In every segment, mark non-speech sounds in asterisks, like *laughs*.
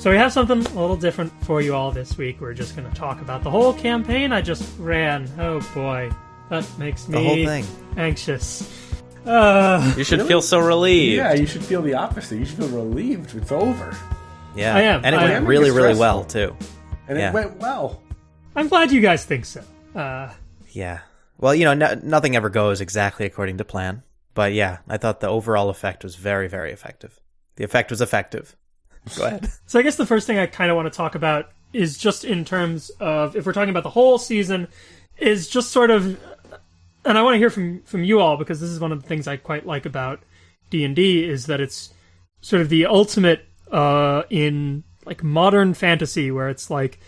So we have something a little different for you all this week. We're just going to talk about the whole campaign I just ran. Oh boy, that makes me The whole thing. anxious. Uh, You should Really? feel so relieved. Yeah, you should feel the opposite. You should feel relieved. It's over. Yeah, I am. and it I went am. really, really well too. And Yeah. it went well. I'm glad you guys think so. Uh, Yeah. Well, you know, no, nothing ever goes exactly according to plan, but yeah, I thought the overall effect was very, very effective. The effect was effective. *laughs* Go ahead. So I guess the first thing I kind of want to talk about is just in terms of if we're talking about the whole season, is just sort of, and I want to hear from from you all because this is one of the things I quite like about D and D is that it's sort of the ultimate uh, in like modern fantasy where it's like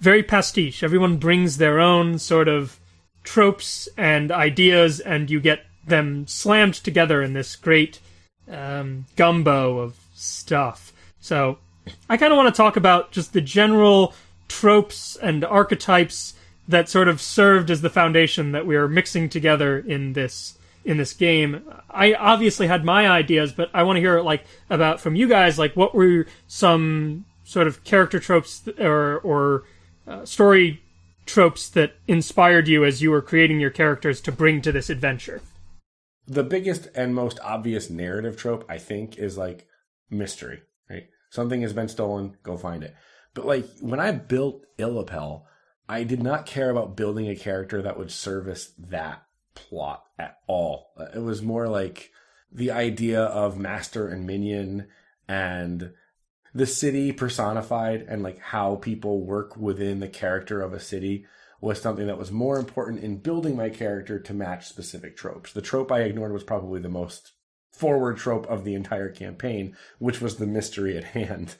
very pastiche. Everyone brings their own sort of tropes and ideas, and you get them slammed together in this great um, gumbo of stuff. So I kind of want to talk about just the general tropes and archetypes that sort of served as the foundation that we are mixing together in this in this game. I obviously had my ideas, but I want to hear like about from you guys like what were some sort of character tropes or or uh, story tropes that inspired you as you were creating your characters to bring to this adventure. The biggest and most obvious narrative trope, I think, is like mystery? Something has been stolen, go find it. But like when I built Illapel, I did not care about building a character that would service that plot at all. Uh, It was more like the idea of master and minion and the city personified and like how people work within the character of a city was something that was more important in building my character to match specific tropes. The trope I ignored was probably the most forward trope of the entire campaign, which was the mystery at hand.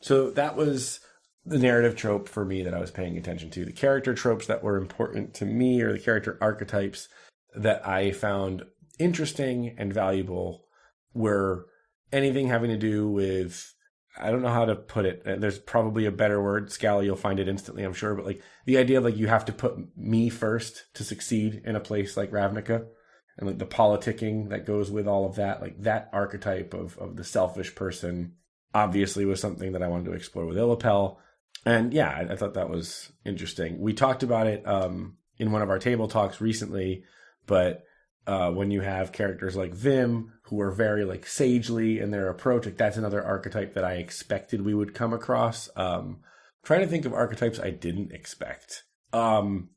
So that was the narrative trope for me that I was paying attention to. The character tropes that were important to me or the character archetypes that I found interesting and valuable were anything having to do with I don't know how to put it. Uh, There's probably a better word. Scally, you'll find it instantly, I'm sure. But like the idea of like you have to put me first to succeed in a place like Ravnica, and like the politicking that goes with all of that, like that archetype of of the selfish person, obviously was something that I wanted to explore with Illapel. And yeah, I, I thought that was interesting. We talked about it um, in one of our table talks recently, but uh, when you have characters like Vim who are very like sagely in their approach, like that's another archetype that I expected we would come across. Um, trying to think of archetypes I didn't expect. Um,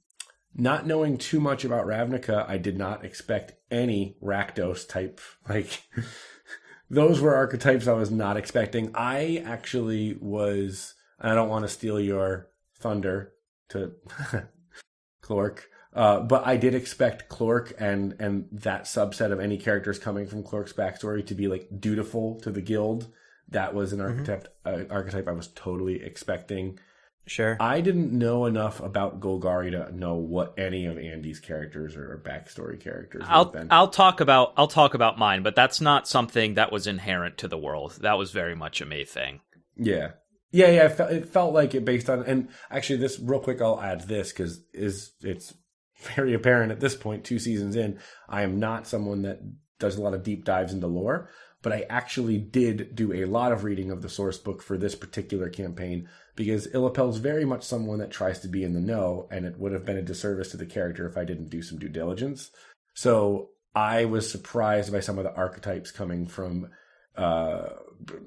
not knowing too much about Ravnica, I did not expect any Rakdos type. Like *laughs* those were archetypes I was not expecting. I actually was. I don't want to steal your thunder to *laughs* Clork. Uh, but I did expect Clork and and that subset of any characters coming from Clork's backstory to be like dutiful to the guild. That was an archetype uh, archetype I was totally expecting. Sure. I didn't know enough about Golgari to know what any of Andy's characters or backstory characters I'll been. I'll talk about I'll talk about mine, but that's not something that was inherent to the world. That was very much a me thing. Yeah. Yeah, yeah, it felt, it felt like it based on and actually this real quick I'll add this cuz is it's *laughs* very apparent at this point 2 seasons in I am not someone that does a lot of deep dives into lore, but I actually did do a lot of reading of the source book for this particular campaign because Illapel's very much someone that tries to be in the know and it would have been a disservice to the character if I didn't do some due diligence. So I was surprised by some of the archetypes coming from uh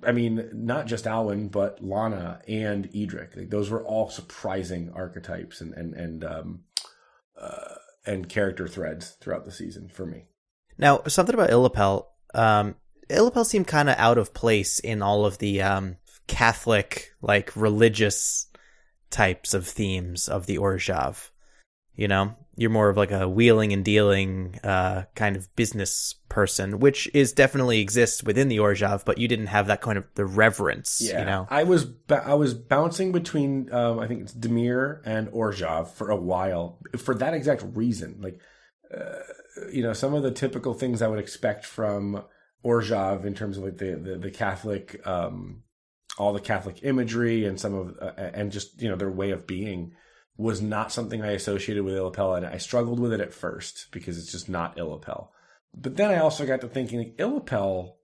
I mean, not just Alwyn, but Lana and Edric. Like, those were all surprising archetypes and and and um, uh, and character threads throughout the season for me. Now, something about Illapel. Um, Illapel seemed kind of out of place in all of the um, Catholic, like religious types of themes of the Orzhov. You know, you're more of like a wheeling and dealing uh, kind of business person, which is definitely exists within the Orzhov, but you didn't have that kind of the reverence. Yeah. You know, I was ba- I was bouncing between um, I think it's Dimir and Orzhov for a while for that exact reason. Like, uh, you know, some of the typical things I would expect from Orzhov in terms of like the the, the Catholic, um, all the Catholic imagery and some of uh, and just you know their way of being was not something I associated with Illapel, and I struggled with it at first because it's just not Illapel. But then I also got to thinking like Illapel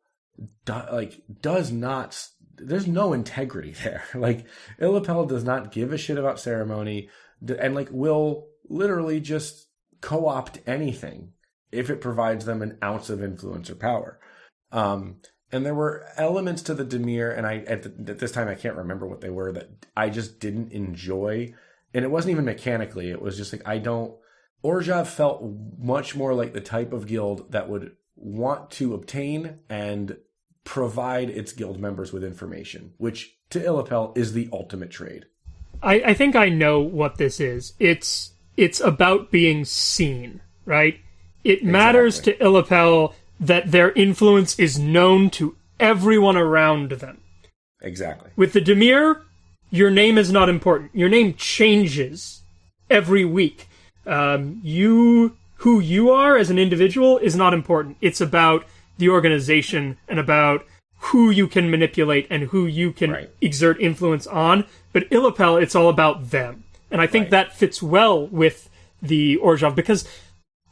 do, like does not there's no integrity *laughs* there. Like Illapel does not give a shit about ceremony, and like will literally just co-opt anything if it provides them an ounce of influence or power. Um, and there were elements to the Dimir, and I at, the, at this time I can't remember what they were that I just didn't enjoy. And it wasn't even mechanically; it was just like I don't. Orzhov felt much more like the type of guild that would want to obtain and provide its guild members with information, which to Illapel is the ultimate trade. I, I think I know what this is. It's it's about being seen, right? It matters to Illapel that their influence is known to everyone around them. Exactly. With the Dimir, your name is not important. Your name changes every week. Um, you, who you are as an individual, is not important. It's about the organization and about who you can manipulate and who you can Right. exert influence on. But Illapel, it's all about them, and I think Right. that fits well with the Orzhov because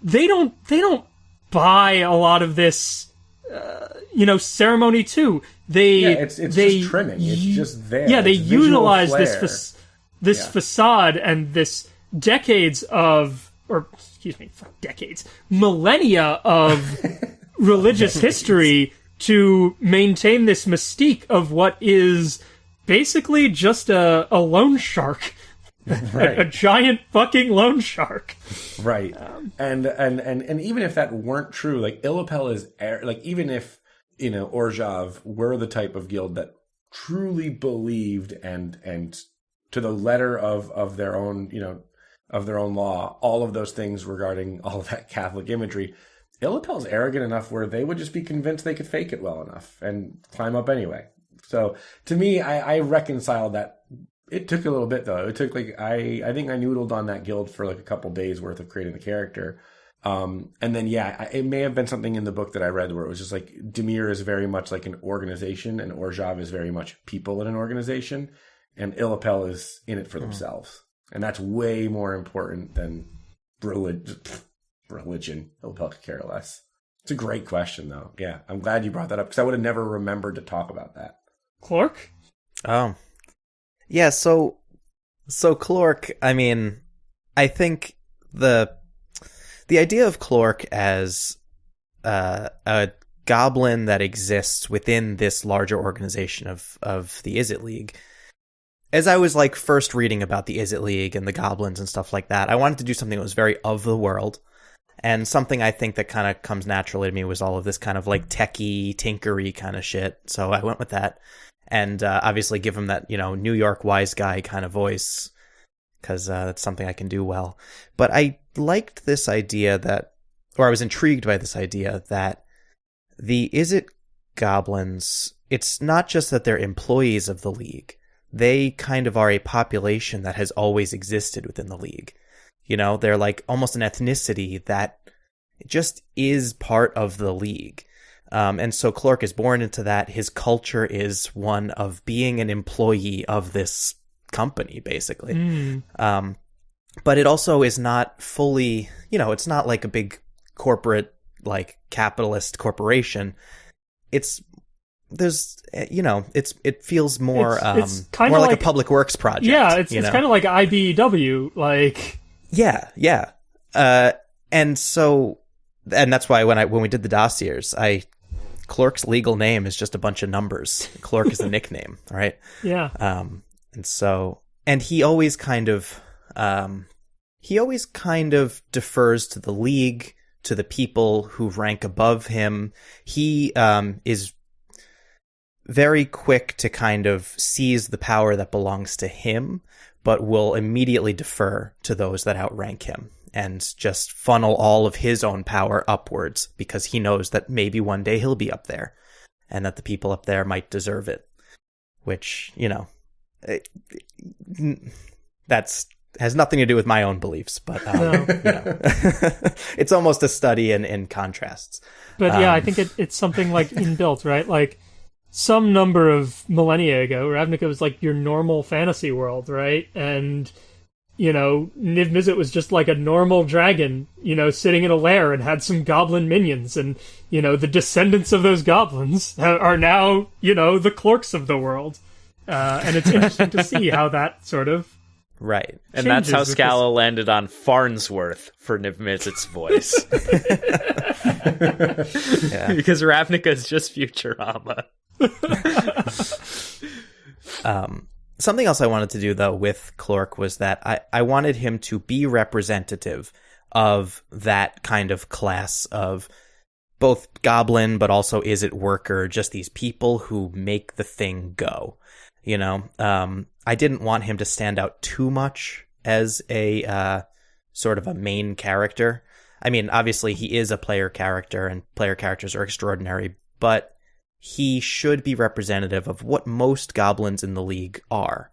they don't they don't buy a lot of this uh, you know ceremony too they Yeah, it's- it's they just trimming. It's just there. yeah they utilize this fac- this Yeah. facade and this decades of or excuse me decades millennia of *laughs* religious history to maintain this mystique of what is basically just a, a loan shark *laughs* Right. a giant fucking loan shark. Right. And and and and even if that weren't true like illapel is air- like even if you know orzhov were the type of guild that truly believed and and to the letter of of their own you know of their own law all of those things regarding all that catholic imagery illapel's arrogant enough where they would just be convinced they could fake it well enough and climb up anyway. So to me i i reconciled that it took a little bit though. It took like I I think I noodled on that guild for like a couple days worth of creating the character. Um, and then yeah, I, it may have been something in the book that I read where it was just like Dimir is very much like an organization, and Orzhov is very much people in an organization, and Illapel is in it for themselves, and that's way more important than religion. *laughs* Religion, Illapel could care less. It's a great question though. Yeah, I'm glad you brought that up because I would have never remembered to talk about that. Clark? Oh. Yeah, so so Clork, I mean, I think the the idea of Clork as uh, a goblin that exists within this larger organization of of the Izzet League. As I was like first reading about the Izzet League and the goblins and stuff like that, I wanted to do something that was very of the world. And something I think that kind of comes naturally to me was all of this kind of like techie, tinkery kind of shit. So I went with that and uh, obviously give him that you know New York wise guy kind of voice because uh, that's something I can do well. But I liked this idea that, or I was intrigued by this idea that the Izzet goblins? It's not just that they're employees of the league; they kind of are a population that has always existed within the league. You know, they're like almost an ethnicity that just is part of the league. Um, and so Clork is born into that. His culture is one of being an employee of this company, basically. Mm. Um, but it also is not fully, you know, it's not like a big corporate, like capitalist corporation. It's there's, eh, you know, it's it feels more, It's- um, it's more like, like- a public works project. Yeah, it's it's kind of like IBEW. Like, Yeah, yeah. Uh, and so, and that's why when I when we did the dossiers, I Clerk's legal name is just a bunch of numbers. *laughs* Clerk is a nickname, right? yeah, Um, and so, and he always kind of, um, he always kind of defers to the league, to the people who rank above him. He um is very quick to kind of seize the power that belongs to him, but will immediately defer to those that outrank him and just funnel all of his own power upwards because he knows that maybe one day he'll be up there and that the people up there might deserve it. Which, you know, it- that's has nothing to do with my own beliefs, but um, No. you know, *laughs* it's almost a study in, in contrasts. but yeah, I Um, think it, it's something like inbuilt, right? Like some number of millennia ago, Ravnica was like your normal fantasy world, right? And you know, Niv Mizzet was just like a normal dragon, you know, sitting in a lair and had some goblin minions, and you know, the descendants of those goblins are now, you know, the clerks of the world. Uh, and it's interesting to *laughs* see how that sort of Right. And that's how Scala landed on Farnsworth for Niv Mizzet's voice. *laughs* Yeah. because Ravnica is just Futurama. *laughs* Um, something else I wanted to do though with Clork was that I, I wanted him to be representative of that kind of class of both goblin, but also Izzet worker, just these people who make the thing go. You know, um, I didn't want him to stand out too much as a uh, sort of a main character. I mean, obviously he is a player character, and player characters are extraordinary, but he should be representative of what most goblins in the league are.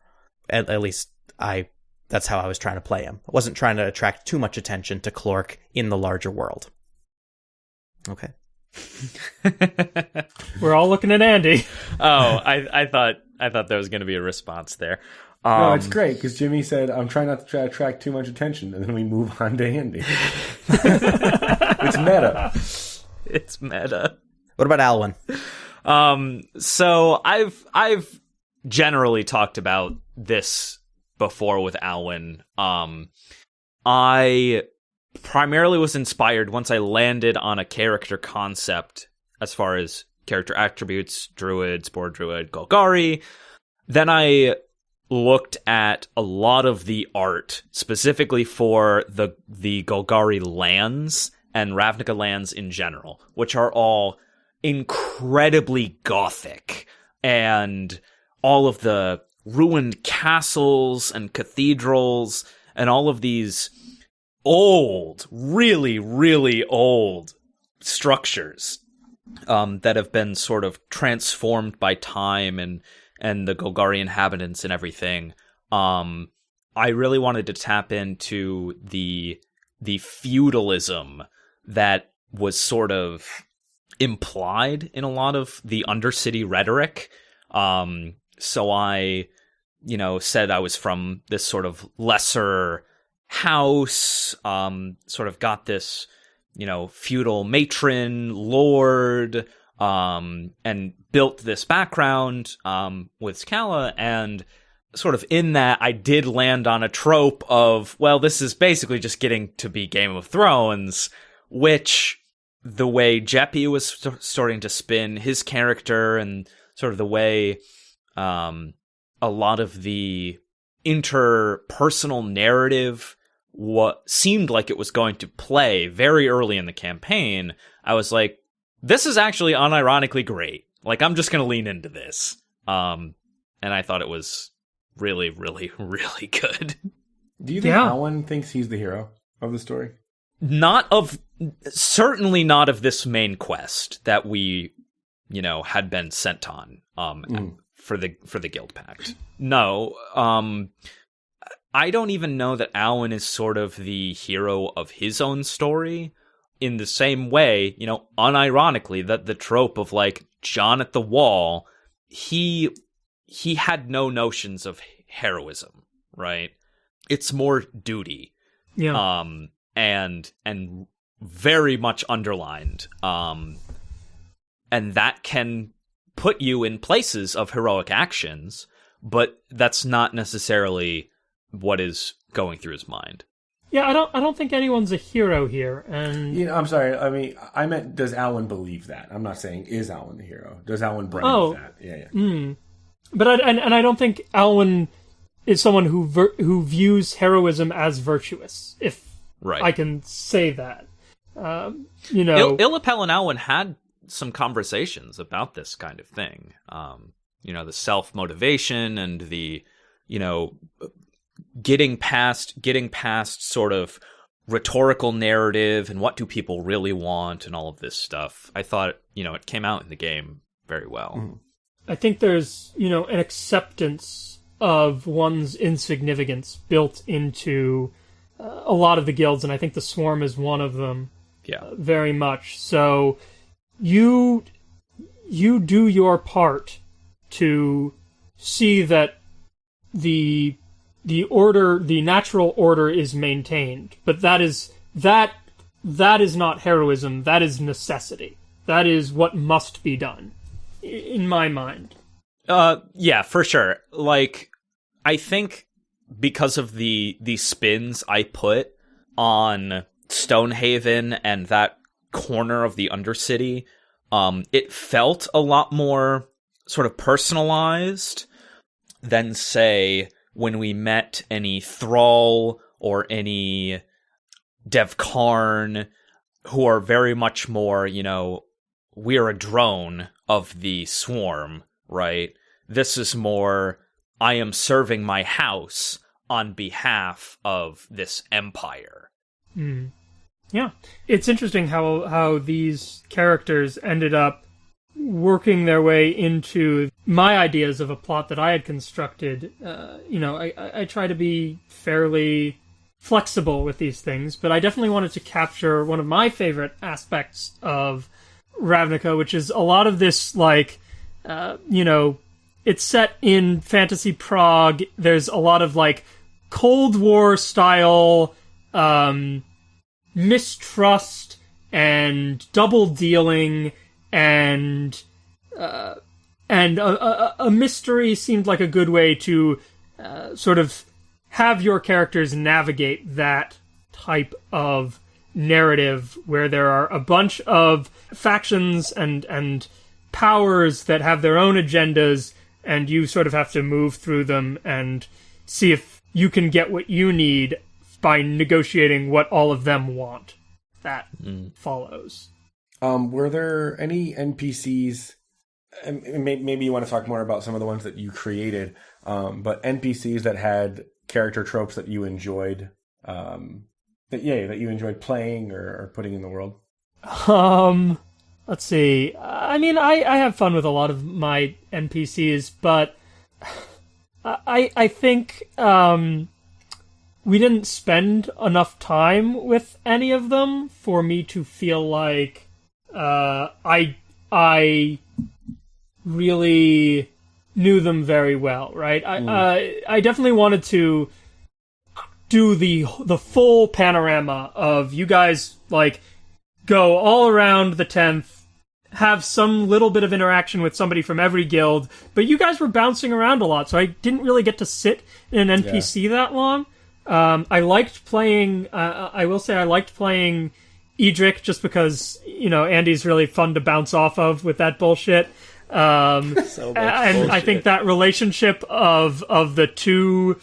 At, at least I that's how I was trying to play him. I wasn't trying to attract too much attention to Clork in the larger world. Okay. *laughs* we're all looking at Andy. oh, I, I thought I thought there was going to be a response there. Um, No, it's great because Jimmy said, "I'm trying not to try to attract too much attention," and then we move on to Andy. *laughs* it's meta. It's meta. What about Alwyn? Um, so I've I've generally talked about this before with Alwyn. Um, I primarily was inspired once I landed on a character concept as far as character attributes, druid, spore druid, Golgari. Then I looked at a lot of the art specifically for the the Golgari lands and Ravnica lands in general, which are all incredibly gothic and all of the ruined castles and cathedrals and all of these old, really, really old structures um, that have been sort of transformed by time and and the Golgari inhabitants and everything. Um, I really wanted to tap into the the feudalism that was sort of implied in a lot of the undercity rhetoric. Um, so I, you know, said I was from this sort of lesser house, um, sort of got this, you know, feudal matron, lord, um, and built this background, um, with Scala and sort of in that I did land on a trope of, well, this is basically just getting to be Game of Thrones, which the way Jeppy was st- starting to spin his character and sort of the way um, a lot of the interpersonal narrative what seemed like it was going to play very early in the campaign, I was like, this is actually unironically great. Like I'm just going to lean into this. Um, and I thought it was really, really, *laughs* really good. Do you think Yeah. Alwyn thinks he's the hero of the story? Not of certainly not of this main quest that we you know had been sent on um Mm. for the for the guild pact no um i don't even know that alwyn is sort of the hero of his own story in the same way you know unironically that the trope of like john at the wall he he had no notions of heroism right it's more duty Yeah. um and and very much underlined um and that can put you in places of heroic actions but that's not necessarily what is going through his mind yeah, I don't I don't think anyone's a hero here. And You know, I'm sorry. I mean, I meant, does Alwyn believe that? I'm not saying is Alwyn the hero. Does Alwyn believe Oh. that? Yeah, yeah. Mm. But I, and, and I don't think Alwyn is someone who ver- who views heroism as virtuous, if right I can say that. Um, you know, Il- Illapel and Alwyn had some conversations about this kind of thing. Um, you know, the self motivation and the, you know, getting past getting past sort of rhetorical narrative and what do people really want and all of this stuff. I thought, you know, it came out in the game very well. I think there's you know an acceptance of one's insignificance built into a lot of the guilds, and I think the Swarm is one of them. Yeah. very much. So you you do your part to see that the the order, the natural order is maintained, but that is that that is not heroism. That is necessity. That is what must be done, in my mind. Uh, yeah, for sure. Like, I think because of the the spins I put on Stonehaven and that corner of the Undercity, um, it felt a lot more sort of personalized than say when we met any Thrall or any Devkarin, who are very much more, you know, we're a drone of the swarm, right? This is more, I am serving my house on behalf of this empire. Hmm. Yeah, it's interesting how how these characters ended up working their way into my ideas of a plot that I had constructed. Uh, you know, I, I I try to be fairly flexible with these things, but I definitely wanted to capture one of my favorite aspects of Ravnica, which is a lot of this like, uh, you know, it's set in fantasy Prague. There's a lot of like Cold War style. Um, mistrust and double dealing and uh, and a, a, a mystery seemed like a good way to uh, sort of have your characters navigate that type of narrative where there are a bunch of factions and and powers that have their own agendas and you sort of have to move through them and see if you can get what you need by negotiating what all of them want. That follows. Um, were there any NPCs? Maybe you want to talk more about some of the ones that you created, um, but NPCs that had character tropes that you enjoyed, um, that yeah, that you enjoyed playing or, or putting in the world. Um, let's see. I mean, I, I have fun with a lot of my NPCs, but I I think um we didn't spend enough time with any of them for me to feel like uh I I really knew them very well, right? I uh, I definitely wanted to do the the full panorama of you guys like go all around the 10th have some little bit of interaction with somebody from every guild but you guys were bouncing around a lot so i didn't really get to sit in an npc that long. Um, i liked playing uh, i will say i liked playing edric just because you know andy's really fun to bounce off of with that bullshit. Um, *laughs* So much and I think that relationship of of the two,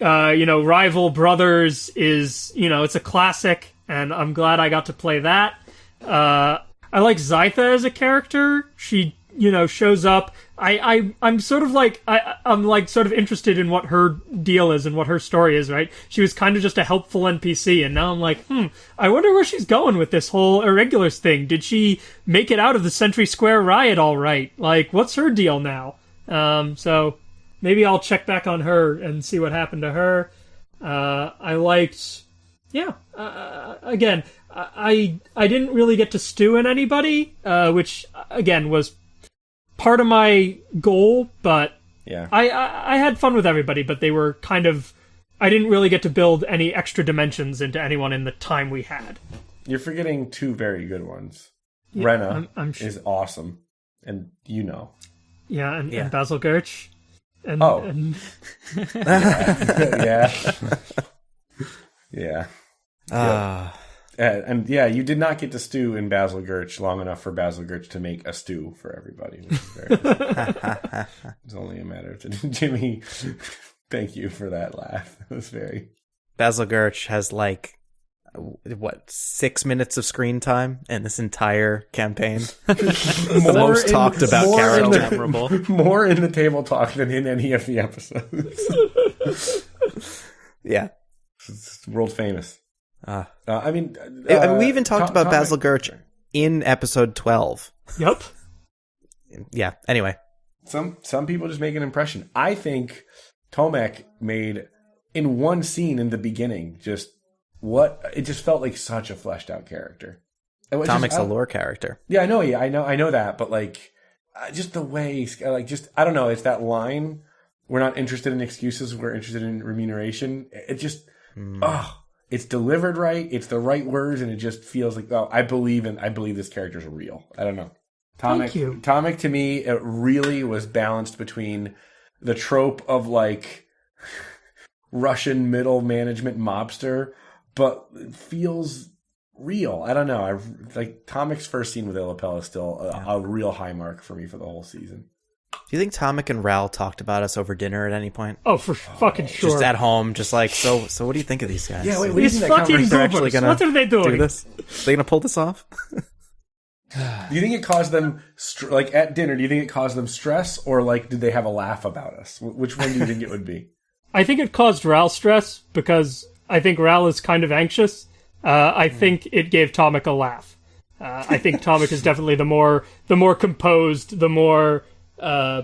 uh, you know, rival brothers is you know it's a classic, and I'm glad I got to play that. Uh, I like Zytha as a character. She you know shows up. I I I'm sort of like I I'm like sort of interested in what her deal is and what her story is. Right? She was kind of just a helpful NPC, and now I'm like, hmm, I wonder where she's going with this whole irregulars thing. Did she make it out of the Century Square riot all right? Like, what's her deal now? Um, so maybe I'll check back on her and see what happened to her. Uh, I liked, yeah. Uh, again, I I didn't really get to stew in anybody, uh, which again was part of my goal, but Yeah, I, I I had fun with everybody, but they were kind of. I didn't really get to build any extra dimensions into anyone in the time we had. you're forgetting two very good ones. Rena I'm- I'm sh- is awesome, and you know. Yeah, and, Yeah. and Basil Gerch. And, Oh. and *laughs* *laughs* yeah, yeah. *laughs* Ah, Uh, Uh, and yeah, you did not get to stew in Basil Gurch long enough for Basil Gurch to make a stew for everybody. Which is very *laughs* it's only a matter of *laughs* Jimmy. Thank you for that laugh. It was very. Basil Gerch has like what six minutes of screen time in this entire campaign. *laughs* the most in- talked about more in character. the- Memorable. More in the table talk than in any of the episodes. Yeah. it's world famous. Uh, Uh, I mean, I uh, mean, we even talked co- about comic- Basil Gerch in episode twelve. yep. Yeah. Anyway, Some some people just make an impression. I think Tomik made in one scene in the beginning just what it just felt like such a fleshed out character. It was just- Tomik's I- a lore character. Yeah, I know. Yeah, I know. I know that. But like, uh, just the way, like, just I don't know. It's that line we're not interested in excuses. We're interested in remuneration. It just, oh, it's delivered right. It's the right words, and it just feels like, oh, I believe in, I believe this character's real. I don't know. Tomik, Thank you. Tomik to me, it really was balanced between the trope of like *laughs* Russian middle management mobster, but feels real. I don't know. I like Tomik's first scene with Illapel is still a, a real high mark for me for the whole season. Do you think Tomik and Ral talked about us over dinner at any point? Oh, for fucking sure. Just at home, just like so. So, what do you think of these guys? Yeah, wait, wait. These fucking conversation They're actually gonna What are they doing? do this? They gonna pull this off? Do you think it caused them str- like at dinner? Do you think it caused them stress, or like did they have a laugh about us? Which one do you think it would be? *laughs* I think it caused Ral stress because I think Ral is kind of anxious. Uh, I think it gave Tomik a laugh. Uh, I think Tomik is definitely the more the more composed, the more uh,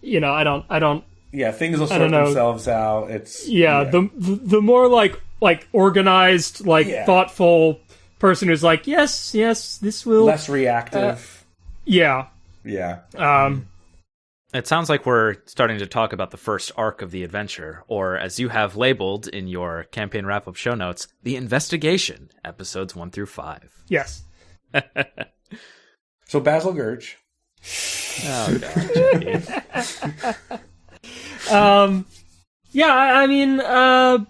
you know. I don't I don't Yeah, things will sort themselves out. It's yeah, the the the more like like organized, like Yeah. thoughtful person who's like yes yes this will less reactive. yeah yeah, um It sounds like we're starting to talk about the first arc of the adventure, or as you have labeled in your campaign wrap up show notes, the investigation, episodes one through five. yes *laughs* so Basil Gurch. Oh, God. *laughs* Um, yeah, I, mean, uh,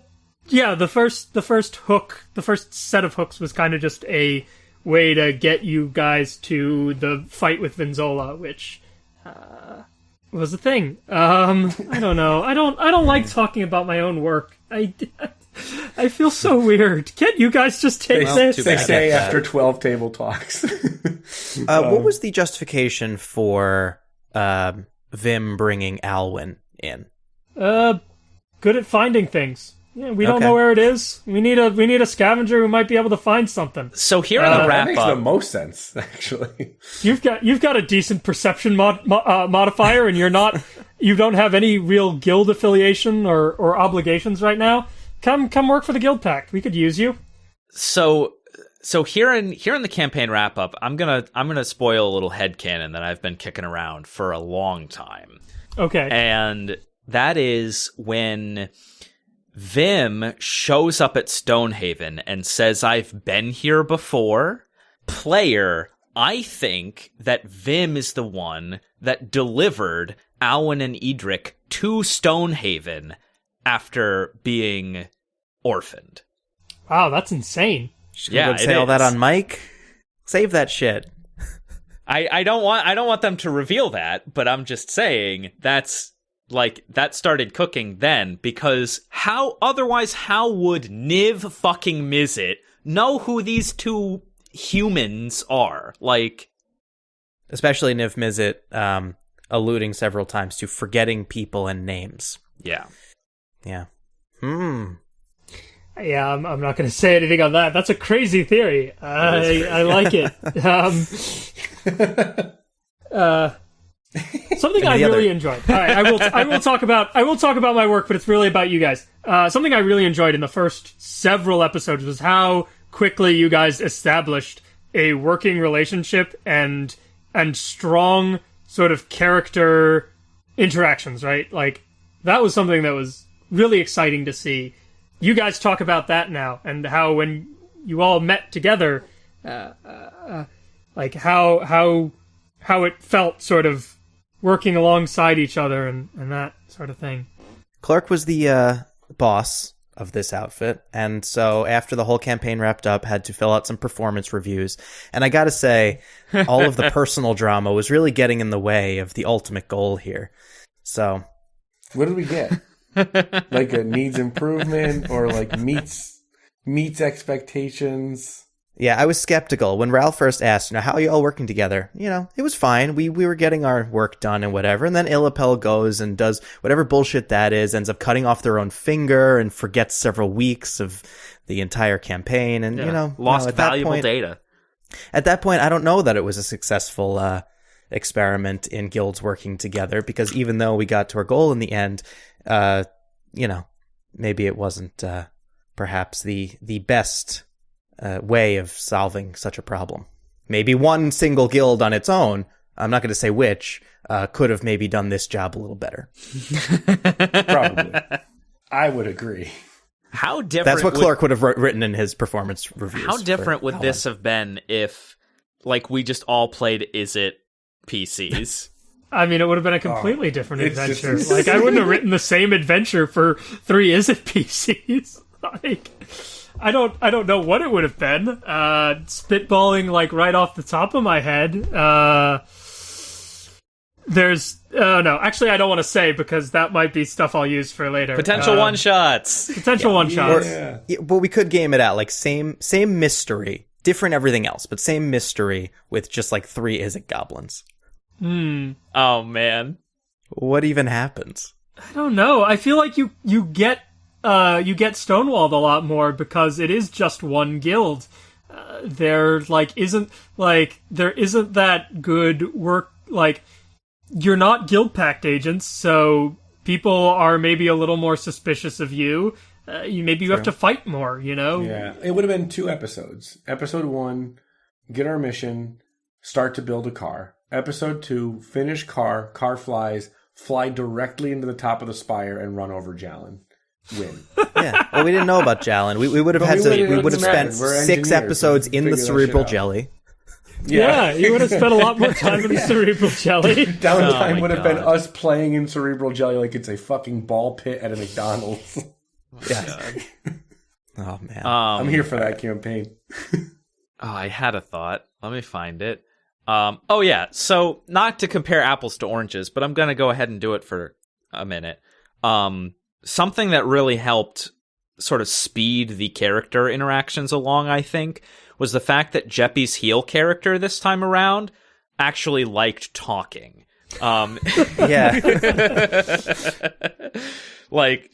yeah, the first the first hook, the first set of hooks was kind of just a way to get you guys to the fight with Vinzola, which uh, was a thing. Um, I don't know. I don't. I don't like talking about my own work. I. I feel so weird. Can't you guys just take They, this? too they say after twelve table talks. *laughs* Uh, what was the justification for um, Vim bringing Alwyn in? Uh, good at finding things. Yeah, we don't Okay. know where it is. We need a we need a scavenger who might be able to find something. So here in Uh, the that wrap makes the most sense, *laughs* actually. You've got you've got a decent perception mod, mo- uh, modifier, and you're not you don't have any real guild affiliation or, or obligations right now. Come come work for the guild pact. We could use you. so so here in here in the campaign wrap up, I'm gonna I'm gonna spoil a little head headcanon that I've been kicking around for a long time. Okay. and that is when Vim shows up at Stonehaven and says, I've been here before. Player, I think that Vim is the one that delivered Alwyn and Edric to Stonehaven after being orphaned. Wow, that's insane. Just Yeah, gonna say all that is. on mic. Save that shit. *laughs* I, I don't want I don't want them to reveal that, but I'm just saying that's like that started cooking then because how otherwise how would Niv fucking Mizzet know who these two humans are? Like Especially Niv Mizzet um, alluding several times to forgetting people and names. yeah. Yeah. Hmm. Yeah, I'm, I'm not going to say anything on that. That's a crazy theory. I I like it. *laughs* Um, *laughs* uh, something I really other- enjoyed. All right, I will I will talk about I will talk about my work, but it's really about you guys. Uh, something I really enjoyed in the first several episodes was how quickly you guys established a working relationship and and strong sort of character interactions. Right, like that was something that was really exciting to see you guys talk about that now and how when you all met together uh, uh, like how how how it felt sort of working alongside each other and, and that sort of thing Clork was the uh, boss of this outfit, and so after the whole campaign wrapped up, had to fill out some performance reviews. And I gotta say, *laughs* all of the personal drama was really getting in the way of the ultimate goal here. So What did we get? *laughs* like a needs improvement or like meets meets expectations? yeah, I was skeptical when Ralph first asked, you know, how are you all working together? You know, it was fine. We we were getting our work done and whatever. And then Illapel goes and does whatever bullshit that is, ends up cutting off their own finger and forgets several weeks of the entire campaign. And you know, lost no, at valuable point- data. at that point, I don't know that it was a successful uh, experiment in guilds working together because even though we got to our goal in the end, uh, you know, maybe it wasn't uh, perhaps the the best uh, way of solving such a problem. Maybe one single guild on its own I'm not going to say which, uh, could have maybe done this job a little better. Probably. *laughs* I would agree. How different? That's what would- Clork would have wr- written in his performance review. How different would Alwyn. this have been if, like, we just all played Izzet PCs? *laughs* I mean, it would have been a completely different it's just- adventure. *laughs* like, I wouldn't have written the same adventure for three Izzet PCs. *laughs* like, I don't, I don't know what it would have been. Uh, spitballing like right off the top of my head. Uh, there's, uh, no, actually, I don't want to say because that might be stuff I'll use for later. Potential Uh, one shots. potential one shots. Yeah. Yeah, but we could game it out like same same mystery, different everything else, but same mystery with just like three Izzet goblins. Hmm. Oh man. What even happens? I don't know. I feel like you you get uh you get stonewalled a lot more because it is just one guild. Uh, there like isn't like there isn't that good work like you're not guild pact agents, so people are maybe a little more suspicious of you. Uh, you maybe you have to fight more, you know. Yeah. It would have been two episodes. Episode one, get our mission, start to build a car. Episode two, finish car, car flies, fly directly into the top of the spire and run over Jalen. Win. *laughs* Yeah. Well, we didn't know about Jalen. We, we would have But had we to. wouldn't- We would have spent. We're six episodes in the figure that shit cerebral jelly. Yeah, you would have spent a lot more time in the *laughs* cerebral jelly. *laughs* Downtime Oh would have been us playing in cerebral jelly like it's a fucking ball pit at a McDonald's. Yeah. oh man. Um, I'm here for that campaign. Oh, I had a thought. Let me find it. Um, oh yeah. So not to compare apples to oranges, but I'm gonna go ahead and do it for a minute. Um, something that really helped sort of speed the character interactions along, I think, was the fact that Jeppy's heel character this time around actually liked talking. Um, *laughs* yeah. *laughs* like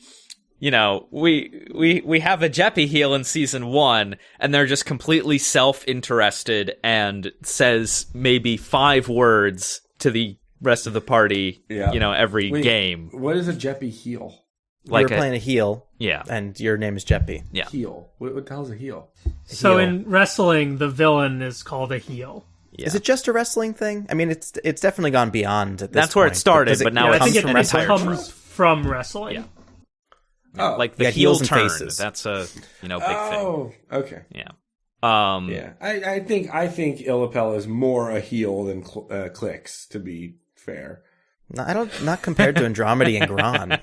you know we we we have a jeppy heel in season one and they're just completely self-interested and says maybe five words to the rest of the party Yeah. you know every Wait. game What is a Jeppy heel? like You're a, playing a heel, yeah and your name is Jeppy. yeah Heel. What, what the hell's a heel? So Heel. in wrestling, the villain is called a heel. yeah Is it just a wrestling thing? I mean, it's it's definitely gone beyond. At this That's where it point, started, because but now Yeah, I it think comes it, from it wrestling. comes from wrestling. Yeah. Oh, like the Yeah, heel heels turn faces. that's a you know big thing oh, okay. yeah um Yeah, I, I think I think Illapel is more a heel than cl- uh, Clicks. To be fair, No, I don't. Not compared to Andromedy and Gron.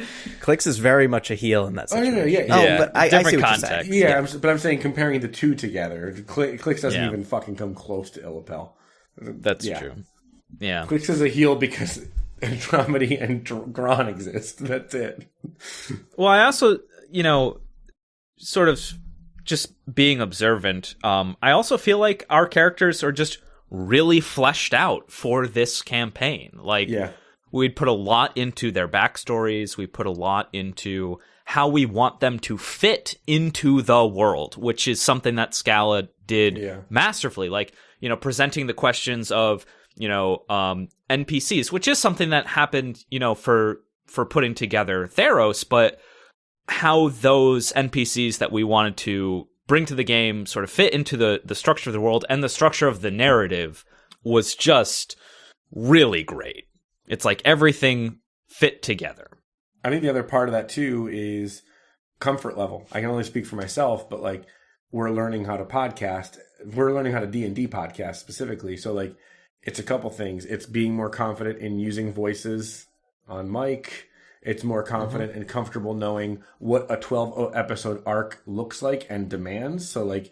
*laughs* Clicks is very much a heel in that Oh, no, situation. no, yeah, Oh, yeah. but I, I Different see what context. you're saying. yeah, I'm, but I'm saying comparing the two together, Cl- Clicks doesn't Yeah. even fucking come close to Illapel. that's Yeah. true yeah Clicks is a heel because *laughs* Andromedy and Dr- Gron exist. That's it. *laughs* Well, I also, you know, sort of just being observant, um, I also feel like our characters are just really fleshed out for this campaign. Like, Yeah. we'd put a lot into their backstories, we put a lot into how we want them to fit into the world, which is something that Scala did Yeah. masterfully. Like, you know, presenting the questions of, you know, um, NPCs, which is something that happened, you know, for for putting together Theros, but how those NPCs that we wanted to bring to the game sort of fit into the the structure of the world and the structure of the narrative was just really great. It's like everything fit together. I think the other part of that too is comfort level. I can only speak for myself, but like we're learning how to podcast. We're learning how to D and D podcast specifically. So like it's a couple things. It's being more confident in using voices on mic. It's more confident and comfortable knowing what a 12 episode arc looks like and demands. So like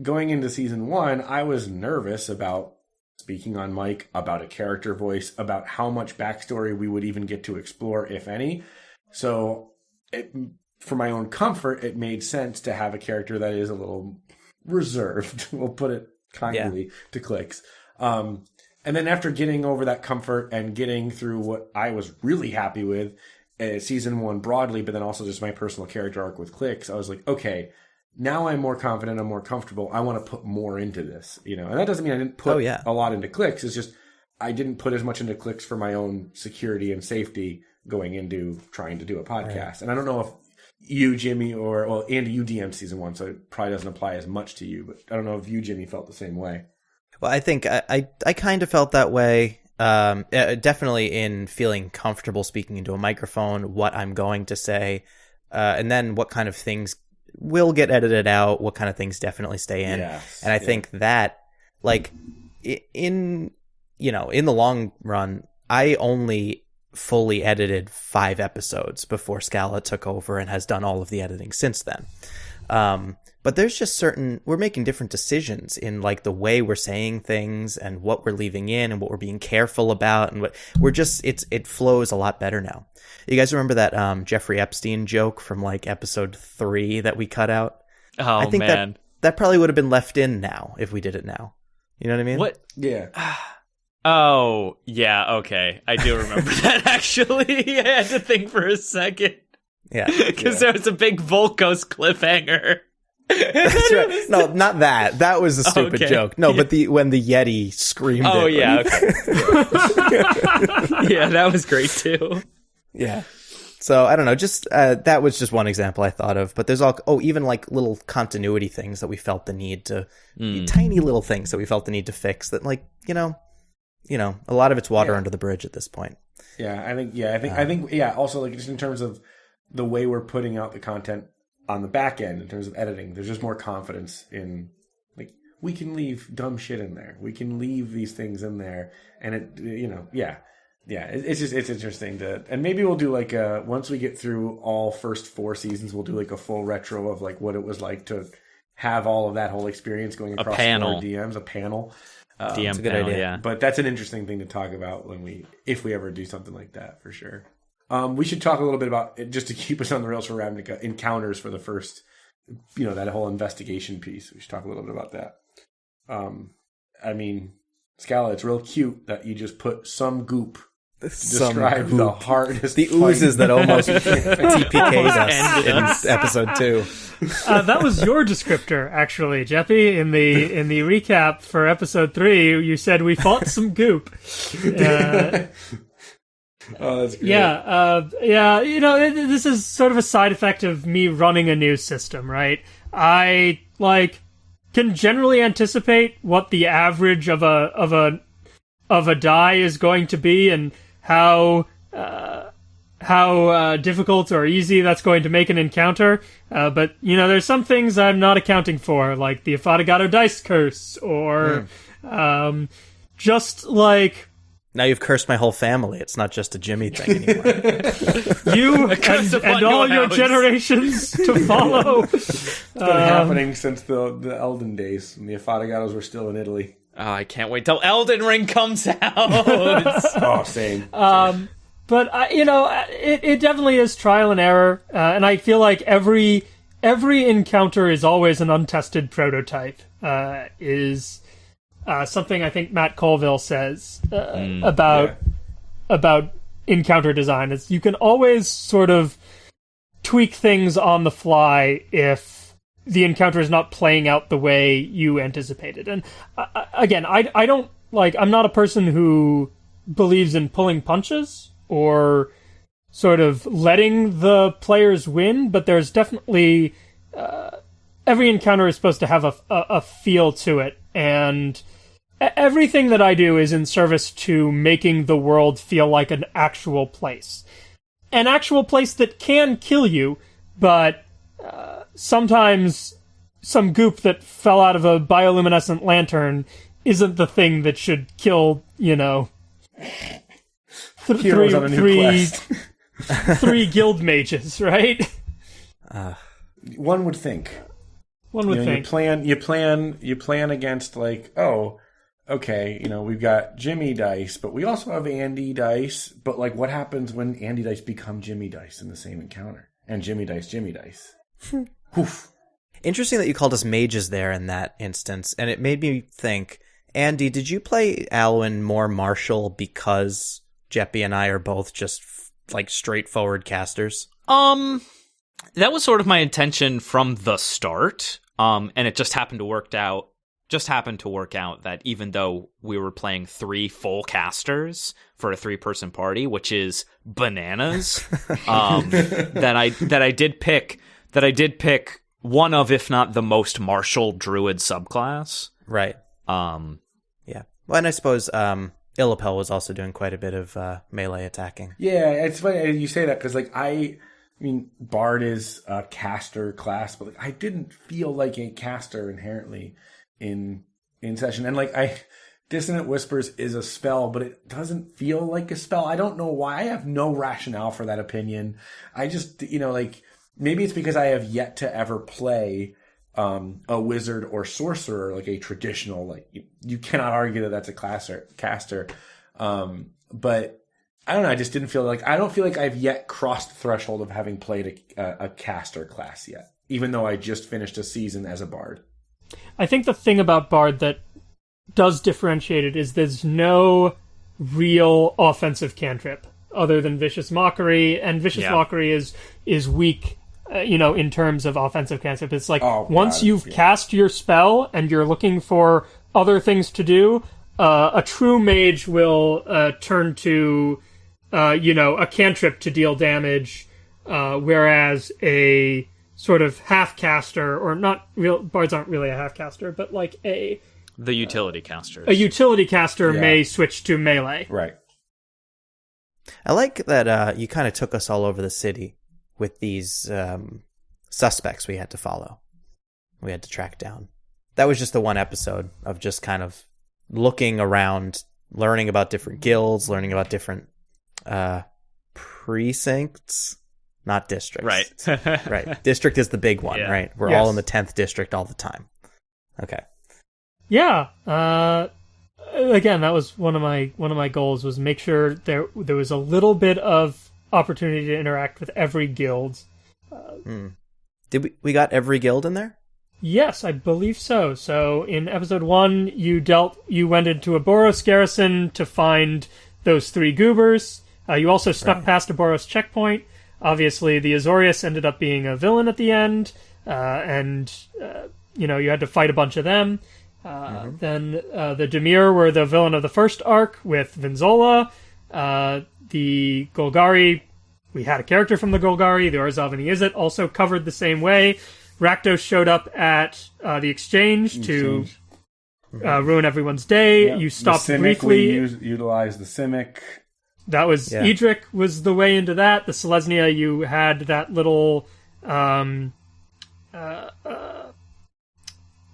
going into season 1, I was nervous about speaking on mic, about a character voice, about how much backstory we would even get to explore if any. So, it, for my own comfort, it made sense to have a character that is a little reserved. *laughs* we'll put it kindly to clicks. Um, and then after getting over that comfort and getting through what I was really happy with, uh, season one broadly, but then also just my personal character arc with clicks, I was like, okay, now I'm more confident, I'm more comfortable. I want to put more into this, you know. And that doesn't mean I didn't put Oh, yeah. a lot into clicks. It's just I didn't put as much into clicks for my own security and safety going into trying to do a podcast. And I don't know if you, Jimmy, or well, Andy, you DM season one, so it probably doesn't apply as much to you. But I don't know if you, Jimmy, felt the same way. Well, I think I I, I kind of felt that way. Um, uh, definitely in feeling comfortable speaking into a microphone, what I'm going to say, uh, and then what kind of things will get edited out, what kind of things definitely stay in. Yes, and I yeah. think that, like, in you know, in the long run, I only fully edited five episodes before Scala took over and has done all of the editing since then. Um, but there's just certain we're making different decisions in like the way we're saying things and what we're leaving in and what we're being careful about and what we're just it's it flows a lot better now. You guys remember that um, Jeffrey Epstein joke from like episode three that we cut out? Oh I think man, that that probably would have been left in now if we did it now. You know what I mean? what? Yeah. *sighs* Oh yeah, okay, I do remember *laughs* that actually. *laughs* I had to think for a second Yeah. *laughs* because there was a big Volkos cliffhanger. That's right. *laughs* No, not that. That was a stupid Okay. joke. No, but the when the Yeti screamed. Oh it. yeah, okay. *laughs* yeah, that was great too. Yeah. So I don't know. Just uh, that was just one example I thought of. But there's all oh even like little continuity things that we felt the need to tiny little things that we felt the need to fix. That like you know, you know a lot of it's water Yeah. under the bridge at this point. Yeah, I think yeah, I think I think yeah, also like just in terms of the way we're putting out the content on the back end in terms of editing, there's just more confidence in like we can leave dumb shit in there. We can leave these things in there and it you know, yeah. Yeah, it's just it's interesting to and maybe we'll do like a once we get through all first four seasons, we'll do like a full retro of like what it was like to have all of that whole experience going across panel. DMs, a panel. DM um, a good panel, idea. yeah. But that's an interesting thing to talk about when we, if we ever do something like that, for sure. Um, we should talk a little bit about it just to keep us on the rails for Ravnica encounters for the first, you know, that whole investigation piece. We should talk a little bit about that. Um, I mean, Scala, it's real cute that you just put some goop to Some describe the hardest, The fight. oozes that almost *laughs* TPK'd us in us. episode two. *laughs* Uh, that was your descriptor, actually, Jeppy. In the in the recap for episode three, you said we fought some goop. *laughs* Uh, *laughs* Oh, that's great. yeah, uh, yeah. You know, it, this is sort of a side effect of me running a new system, right? I like can generally anticipate what the average of a of a of a die is going to be and how uh, how uh, difficult or easy that's going to make an encounter. Uh, but you know, there's some things I'm not accounting for, like the Affogato dice curse, or um, just like Now you've cursed my whole family. It's not just a Jimmy thing *laughs* anymore. you curse and, upon and all your your house. generations to *laughs* follow. It's been um, happening since the the Elden days when the Affogatos were still in Italy. Oh, I can't wait till Elden Ring comes *laughs* out. Oh, same. Um, but I, you know, uh, it, it definitely is trial and error, uh, and I feel like every every encounter is always an untested prototype. Uh, is uh, something I think Matt Colville says uh, about yeah. about encounter design. Is you can always sort of tweak things on the fly if the encounter is not playing out the way you anticipated. And uh, uh, again, I I don't like I'm not a person who believes in pulling punches or sort of letting the players win, but there's definitely uh, every encounter is supposed to have a, a, a feel to it, and everything that I do is in service to making the world feel like an actual place, an actual place that can kill you, but uh, sometimes some goop that fell out of a bioluminescent lantern isn't the thing that should kill, you know, th- Heroes three, on a new three, quest. three guild mages, right? *laughs* One would think. One would you know, you plan you plan you plan against like oh okay you know we've got jimmy dice but we also have andy dice but like what happens when andy dice become jimmy dice in the same encounter and jimmy dice jimmy dice Oof. Interesting that you called us mages there in that instance, and it made me think. Andy, did you play Alwyn more martial because Jeppy and I are both just f- like straightforward casters? Um, that was sort of my intention from the start. Um, and it just happened to work out. Just happened to work out that even though we were playing three full casters for a three-person party, which is bananas, *laughs* um, *laughs* that I that I did pick that I did pick one of, if not the most martial druid subclass. Right. Um, yeah. Well, and I suppose um, Illapel was also doing quite a bit of uh, melee attacking. Yeah, it's funny you say that because like I, I mean, Bard is a caster class, but like I didn't feel like a caster inherently in in session, and like I, Dissonant Whispers is a spell, but it doesn't feel like a spell. I don't know why. I have no rationale for that opinion. I just you know like maybe it's because I have yet to ever play um, a wizard or sorcerer, like a traditional, like you, you cannot argue that that's a classer, caster. Um, but I don't know. I just didn't feel like, I don't feel like I've yet crossed the threshold of having played a, a, a caster class yet, even though I just finished a season as a bard. I think the thing about Bard that does differentiate it is there's no real offensive cantrip other than Vicious Mockery, and Vicious Yeah. Mockery is is weak, uh, you know, in terms of offensive cantrip. It's like Oh, once God, you've yeah. cast your spell and you're looking for other things to do, uh, a true mage will uh, turn to, uh, you know, a cantrip to deal damage, uh, whereas a sort of half caster or not real bards aren't really a half caster, but like a The utility caster, a utility caster Yeah. may switch to melee. Right. I like that uh, you kind of took us all over the city with these um, suspects we had to follow. We had to track down. That was just the one episode of just kind of looking around, learning about different guilds, learning about different uh, precincts, not districts. right. *laughs* right. *laughs* District is the big one, Yeah. right? We're Yes. all in the 10th district all the time. Okay. Yeah. Uh, again, that was one of my one of my goals was make sure there there was a little bit of opportunity to interact with every guild. Did we we got every guild in there? Yes, I believe so. So in episode one, you dealt you went into a Boros garrison to find those three goobers. Uh, you also snuck past a Boros checkpoint. Obviously, the Azorius ended up being a villain at the end, uh, and uh, you know you had to fight a bunch of them. Uh, Then uh, the Dimir were the villain of the first arc with Vinzola. Uh, the Golgari, we had a character from the Golgari. The Orzhov and the Izzet also covered the same way. Rakdos showed up at uh, the exchange to uh, ruin everyone's day. Yep. You stopped briefly. We use, utilize the Simic. That was Yeah. Edric was the way into that. The Selesnya, you had that little um, uh, uh,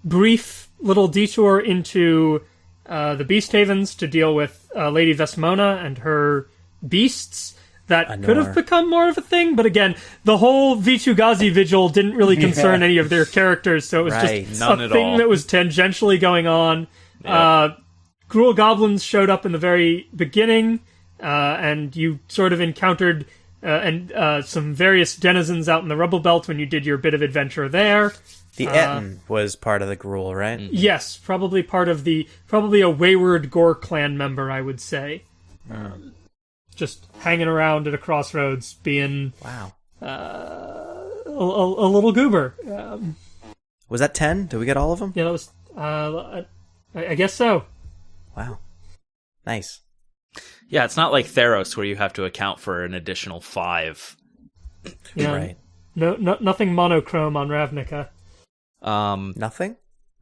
brief little detour into uh, the Beast Havens to deal with uh, Lady Vesmona and her beasts. That could have become more of a thing, but again, the whole Vitu-Ghazi vigil didn't really *laughs* concern Yeah. any of their characters, so it was Right. just None a thing all. that was tangentially going on. Uh, Gruul goblins showed up in the very beginning, uh, and you sort of encountered uh, and uh, some various denizens out in the rubble belt when you did your bit of adventure there. The Uh, Ettin was part of the Gruul, right? Yes, probably part of the probably a wayward Ghor clan member, I would say. Um, just hanging around at a crossroads, being Wow. uh, a, a, a little goober. Um, Was that 10? Did we get all of them? yeah, that was. Uh, I, I guess so. Wow. Nice. Yeah, it's not like Theros where you have to account for an additional five. Yeah. Right. No, no, nothing monochrome on Ravnica. Um, Nothing?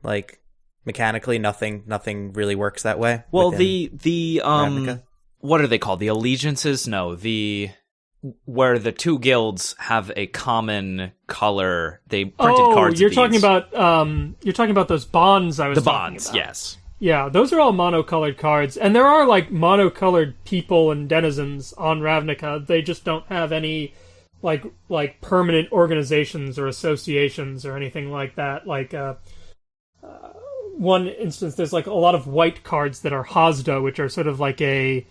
Like mechanically nothing nothing really works that way? well, the the um, Ravnica? what are they called? The allegiances? No, the where the two guilds have a common color. They printed oh, cards. of you're talking about um, you're talking about those bonds I was the talking bonds. about. Yes. Yeah, those are all monocolored cards, and there are like monocolored people and denizens on Ravnica. They just don't have any like like permanent organizations or associations or anything like that. Like uh, uh, one instance, there's like a lot of white cards that are Hazda, which are sort of like a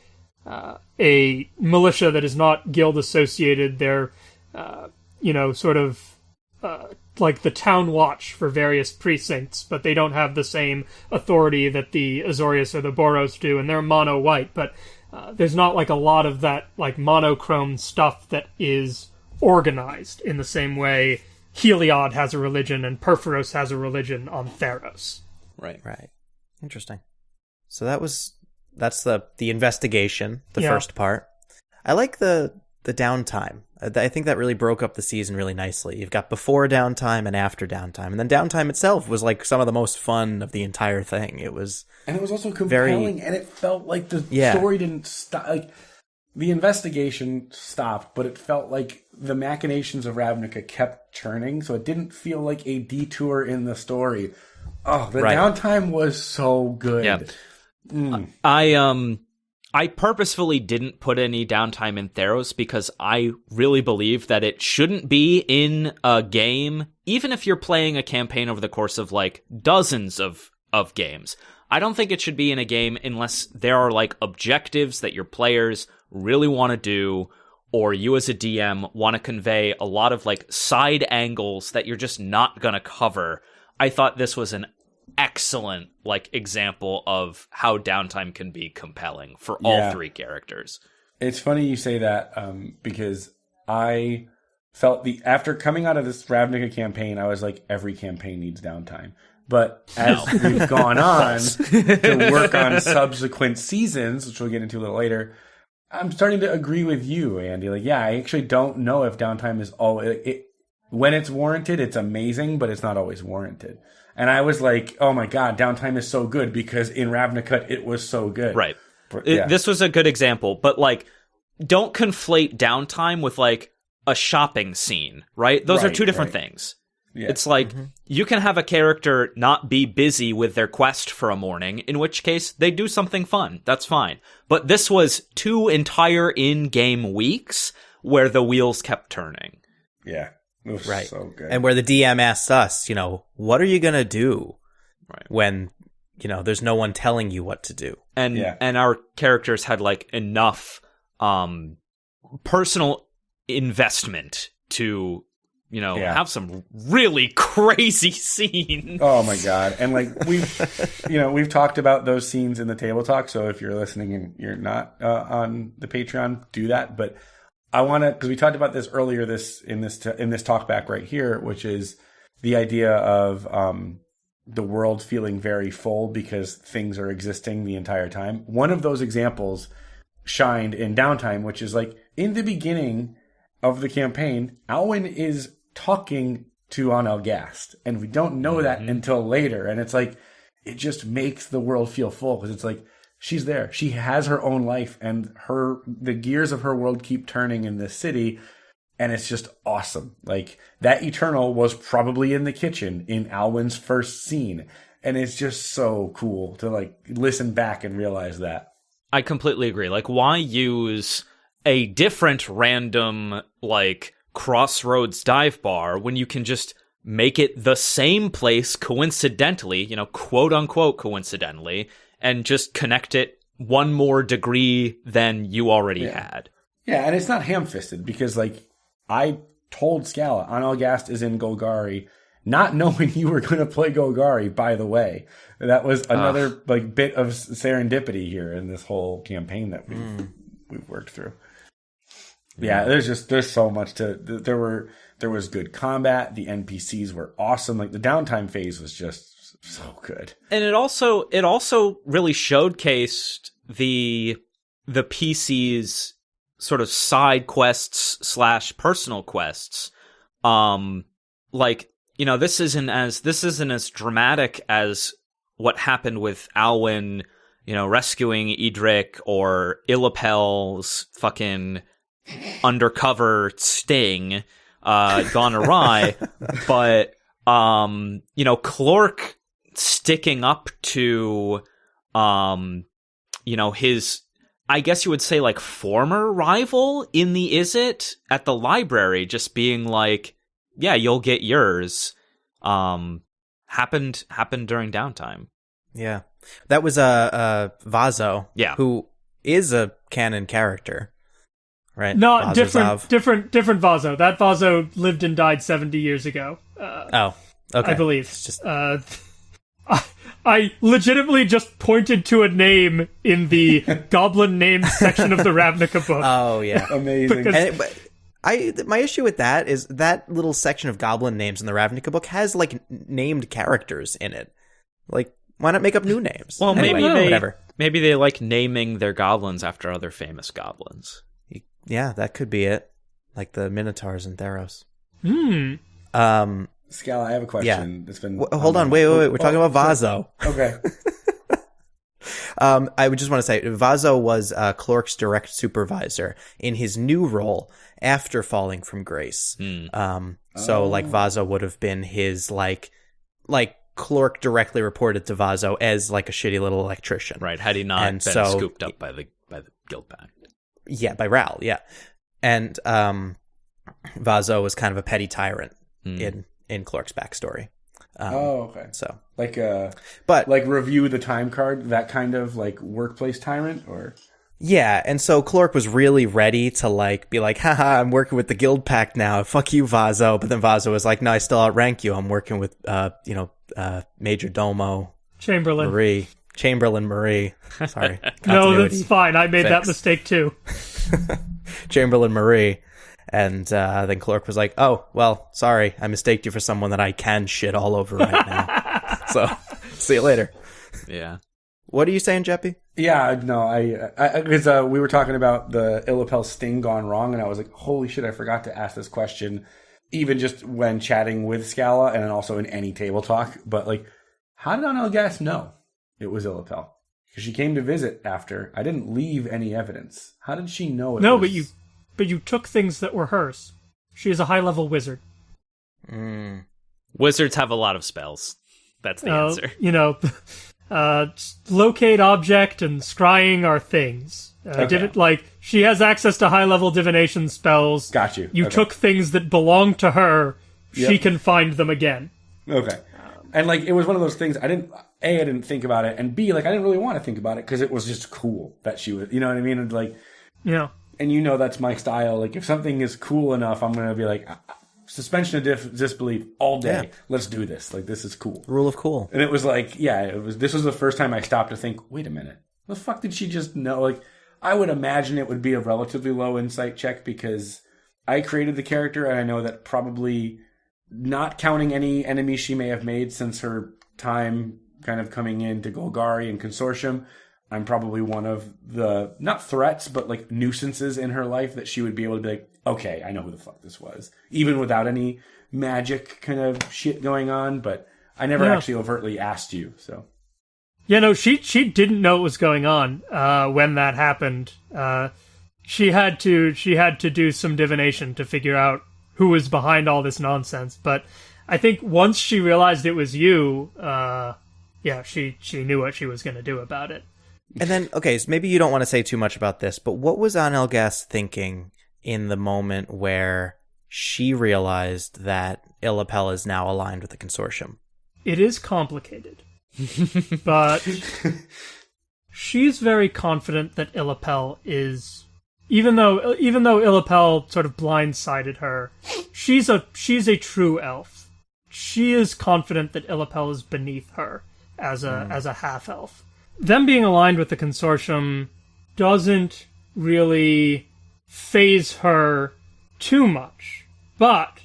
uh, a militia that is not guild associated. They're uh, you know sort of uh, like the town watch for various precincts, but they don't have the same authority that the Azorius or the Boros do, and they're mono white. But uh, there's not like a lot of that like monochrome stuff that is organized in the same way Heliod has a religion and Purphoros has a religion on Theros. Right. Right. Interesting. So that was that's the the investigation, the Yeah. first part. I like the the downtime. I I think that really broke up the season really nicely. You've got before downtime and after downtime, and then downtime itself was like some of the most fun of the entire thing. It was and it was also Very- compelling, and it felt like the Yeah. story didn't stop. Like the investigation stopped, but it felt like the machinations of Ravnica kept churning, so it didn't feel like a detour in the story. Oh, the Right. downtime was so good. Yeah. I um I purposefully didn't put any downtime in Theros because I really believe that it shouldn't be in a game, even if you're playing a campaign over the course of like dozens of of games. I don't think it should be in a game unless there are like objectives that your players really want to do or you as a DM want to convey a lot of like side angles that you're just not going to cover. I thought this was an excellent like example of how downtime can be compelling for all Yeah. three characters. It's funny you say that um, because I felt the after coming out of this Ravnica campaign, I was like, every campaign needs downtime. But *laughs* as we've gone *laughs* on to work on subsequent seasons, which we'll get into a little later, I'm starting to agree with you, Andy. Like, yeah, I actually don't know if downtime is all it, it when it's warranted. It's amazing, but it's not always warranted. And I was like, oh my god, downtime is so good because in Ravnica it was so good. Right. But, It- this was a good example, but like don't conflate downtime with like a shopping scene, right? Those are two different right. things. Yeah. It's like mm-hmm. you can have a character not be busy with their quest for a morning, in which case they do something fun. That's fine. But this was two entire in-game weeks where the wheels kept turning. yeah. It was right, so good. and where the DM asks us, you know, what are you gonna do Right. when you know there's no one telling you what to do? and Yeah. and our characters had like enough um personal investment to you know Yeah. have some really crazy *laughs* scenes Oh my god! And like we've, you know, we've talked about those scenes in the table talk. So if you're listening and you're not uh, on the Patreon, do that. But I want to because we talked about this earlier this in this in this talk back right here, which is the idea of um, the world feeling very full because things are existing the entire time. One of those examples shined in downtime, which is like in the beginning of the campaign, Alwyn is talking to Anel Gast, and we don't know that until later. And it's like it just makes the world feel full because it's like she's there, she has her own life, and her the gears of her world keep turning in this city. And it's just awesome. Like that Eternal was probably in the kitchen in Alwyn's first scene. And it's just so cool to like listen back and realize that. i completely agree like why use a different random like crossroads dive bar when you can just make it the same place coincidentally you know quote unquote coincidentally and just connect it one more degree than you already had. Yeah, and it's not ham fisted because like I told Scala, Analgast is in Golgari, not *laughs* knowing you were gonna play Golgari, by the way. That was another like bit of serendipity here in this whole campaign that we've hmm. we've worked through. Yeah, there's just there's so much to there were there was good combat, the NPCs were awesome, like the downtime phase was just so good. and it also it also really showcased the the PC's sort of side quests slash personal quests. Um, like you know, this isn't as this isn't as dramatic as what happened with Alwyn, you know, rescuing Edric or Illapel's fucking undercover sting uh gone awry *laughs* but um you know Clork sticking up to um you know his I guess you would say like former rival in the is it at the library just being like yeah you'll get yours um happened happened during downtime Yeah, that was a uh, uh, Vazo. Yeah. who is a canon character, right? Not different, Vazozov. different, different Vazo. That Vazo lived and died seventy years ago. Uh, Oh, okay. I believe. It's just Uh, I, I legitimately just pointed to a name in the *laughs* Goblin name section of the Ravnica book. oh yeah. *laughs* Amazing. Because- And but I th- my issue with that is that little section of goblin names in the Ravnica book has like n- named characters in it. Like, why not make up new names? well Anyway, maybe they whatever. maybe they like naming their goblins after other famous goblins Yeah, that could be it. like the Minotaurs and Theros. Hmm. Um, Scala, I have a question. That's been w- hold on, wait, wait, wait. We're talking about Vaso. Okay. *laughs* Um, I would just want to say Vaso was uh, Clork's direct supervisor in his new role after falling from grace. Um, so like Vaso would have been his like, like Clork directly reported to Vaso as like a shitty little electrician. Right. Had he not And been so- scooped up by the by the guild pact. Yeah, by Ral. Yeah, and um, Vaso was kind of a petty tyrant in in Clork's backstory. Um, oh, okay. So, Like uh but like review the time card, that kind of like workplace tyrant or Yeah, and so Clork was really ready to like be like, haha, I'm working with the guild pact now. Fuck you, Vaso. But then Vaso was like, no, I still outrank you. I'm working with uh, you know, uh Major Domo Chamberlain. Marie. Chamberlain Marie. *laughs* Sorry. No, that's fine. I made that mistake too. *laughs* Chamberlain Marie. And uh, then Clork was like, oh, well, sorry. I mistaked you for someone that I can shit all over right now. *laughs* so, see you later. Yeah. What are you saying, Jeppy? Yeah, no, I because uh, we were talking about the Illapel sting gone wrong, and I was like, "Holy shit!" I forgot to ask this question, even just when chatting with Scala, and then also in any table talk. But like, how did Onelgas know it was Illapel? Because she came to visit after. I didn't leave any evidence. How did she know? It No, was... but you, but you took things that were hers. She is a high level wizard. Mm. Wizards have a lot of spells. That's the Uh, answer. *laughs* You know, *laughs* uh, locate object and scrying are things. Uh, Okay. divi- like she has access to high level divination spells. Got you. You Okay. took things that belong to her. She can find them again. Okay. And like it was one of those things I didn't A I didn't think about it and B like I didn't really want to think about it because it was just cool that she was you know what I mean and like You know, and you know that's my style like if something is cool enough I'm gonna be like "Ah, ah, suspension of dif- disbelief all day. Yeah. let's do this. Like this is cool. Rule of cool. and it was like yeah it was this was the first time I stopped to think wait a minute. The fuck did she just know? Like I would imagine it would be a relatively low insight check because I created the character and I know that probably not counting any enemies she may have made since her time kind of coming into Golgari and Consortium, I'm probably one of the not threats, but like nuisances in her life that she would be able to be like, okay, I know who the fuck this was, even without any magic kind of shit going on. But I never Yeah. actually overtly asked you, so Yeah, no, she she didn't know what was going on uh, when that happened. Uh, she had to she had to do some divination to figure out who was behind all this nonsense. But I think once she realized it was you, uh, yeah, she she knew what she was going to do about it. And then, okay, so maybe you don't want to say too much about this, but what was Anelgas thinking in the moment where she realized that Illapel is now aligned with the consortium? It is complicated, *laughs* but she's very confident that Illapel is. Even though even though Illapel sort of blindsided her, she's a she's a true elf. She is confident that Illapel is beneath her as a hmm. as a half elf. Them being aligned with the consortium doesn't really phase her too much, but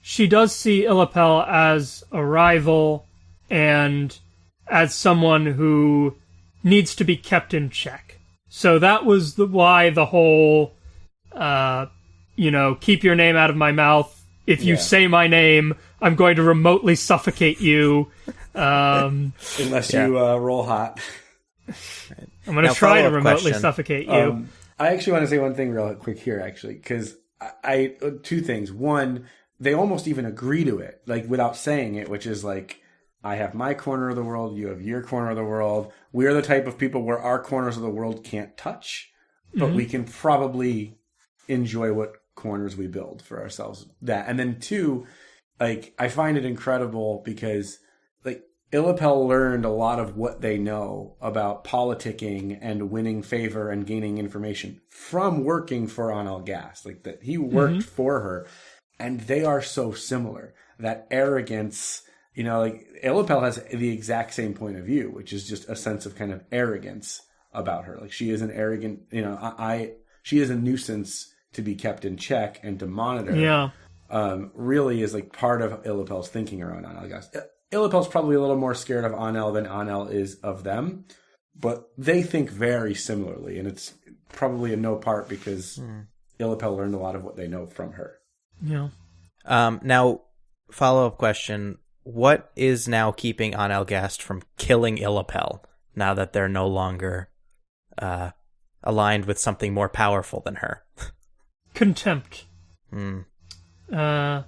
she does see Illapel as a rival and as someone who needs to be kept in check. So that was the, why the whole, uh, you know, keep your name out of my mouth. If you Yeah. say my name, I'm going to remotely suffocate you. Um, *laughs* unless Yeah. you uh, roll hot. I'm going to try to remotely question. suffocate you. Um, I actually want to say one thing real quick here, actually, because I, I uh, two things. One, they almost even agree to it, like without saying it, which is like, I have my corner of the world, you have your corner of the world. We're the type of people where our corners of the world can't touch, but we can probably enjoy what corners we build for ourselves. That, and then two, like I find it incredible because Illapel learned a lot of what they know about politicking and winning favor and gaining information from working for Anel Gas. Like that he worked for her and they are so similar. That arrogance, you know, like Illapel has the exact same point of view, which is just a sense of kind of arrogance about her. Like she is an arrogant, you know, I, I she is a nuisance to be kept in check and to monitor yeah. um, really is like part of Illapel's thinking around Anel, guys. Illapel's probably a little more scared of Anel than Anel is of them, but they think very similarly, and it's probably in no part because Illapel learned a lot of what they know from her. Yeah. Um, now, follow up question: What is now keeping An Elgast from killing Illapel now that they're no longer uh, aligned with something more powerful than her? *laughs* Contempt. Hmm. Uh,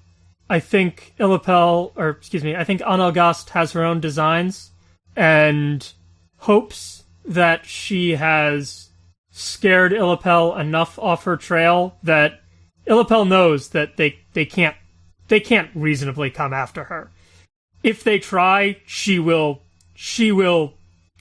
I think Illapel, or excuse me, I think Analgast has her own designs and hopes that she has scared Illapel enough off her trail that Illapel knows that they, they can't they can't reasonably come after her. If they try, she will she will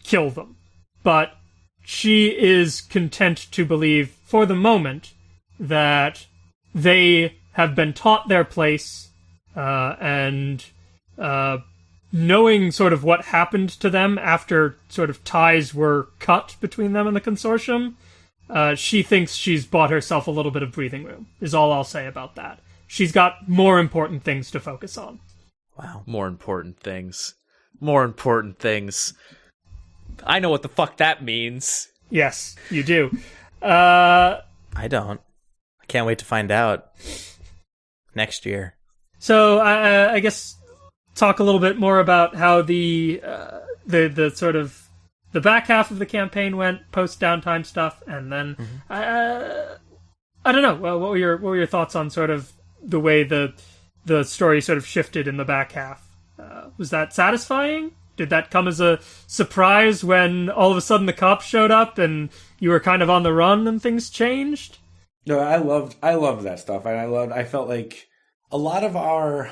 kill them. But she is content to believe for the moment that they have been taught their place uh, and uh, knowing sort of what happened to them after sort of ties were cut between them and the consortium, uh, she thinks she's bought herself a little bit of breathing room, is all I'll say about that. She's got more important things to focus on. Wow. More important things. More important things. I know what the fuck that means. Yes, you do. Uh, I don't. I can't wait to find out next year. So uh, I guess talk a little bit more about how the uh, the the sort of the back half of the campaign went post downtime stuff, and then uh, I don't know. Well, what were your what were your thoughts on sort of the way the the story sort of shifted in the back half? Uh, was that satisfying? Did that come as a surprise when all of a sudden the cops showed up and you were kind of on the run and things changed? No, I loved I loved that stuff, and I loved. I felt like a lot of our,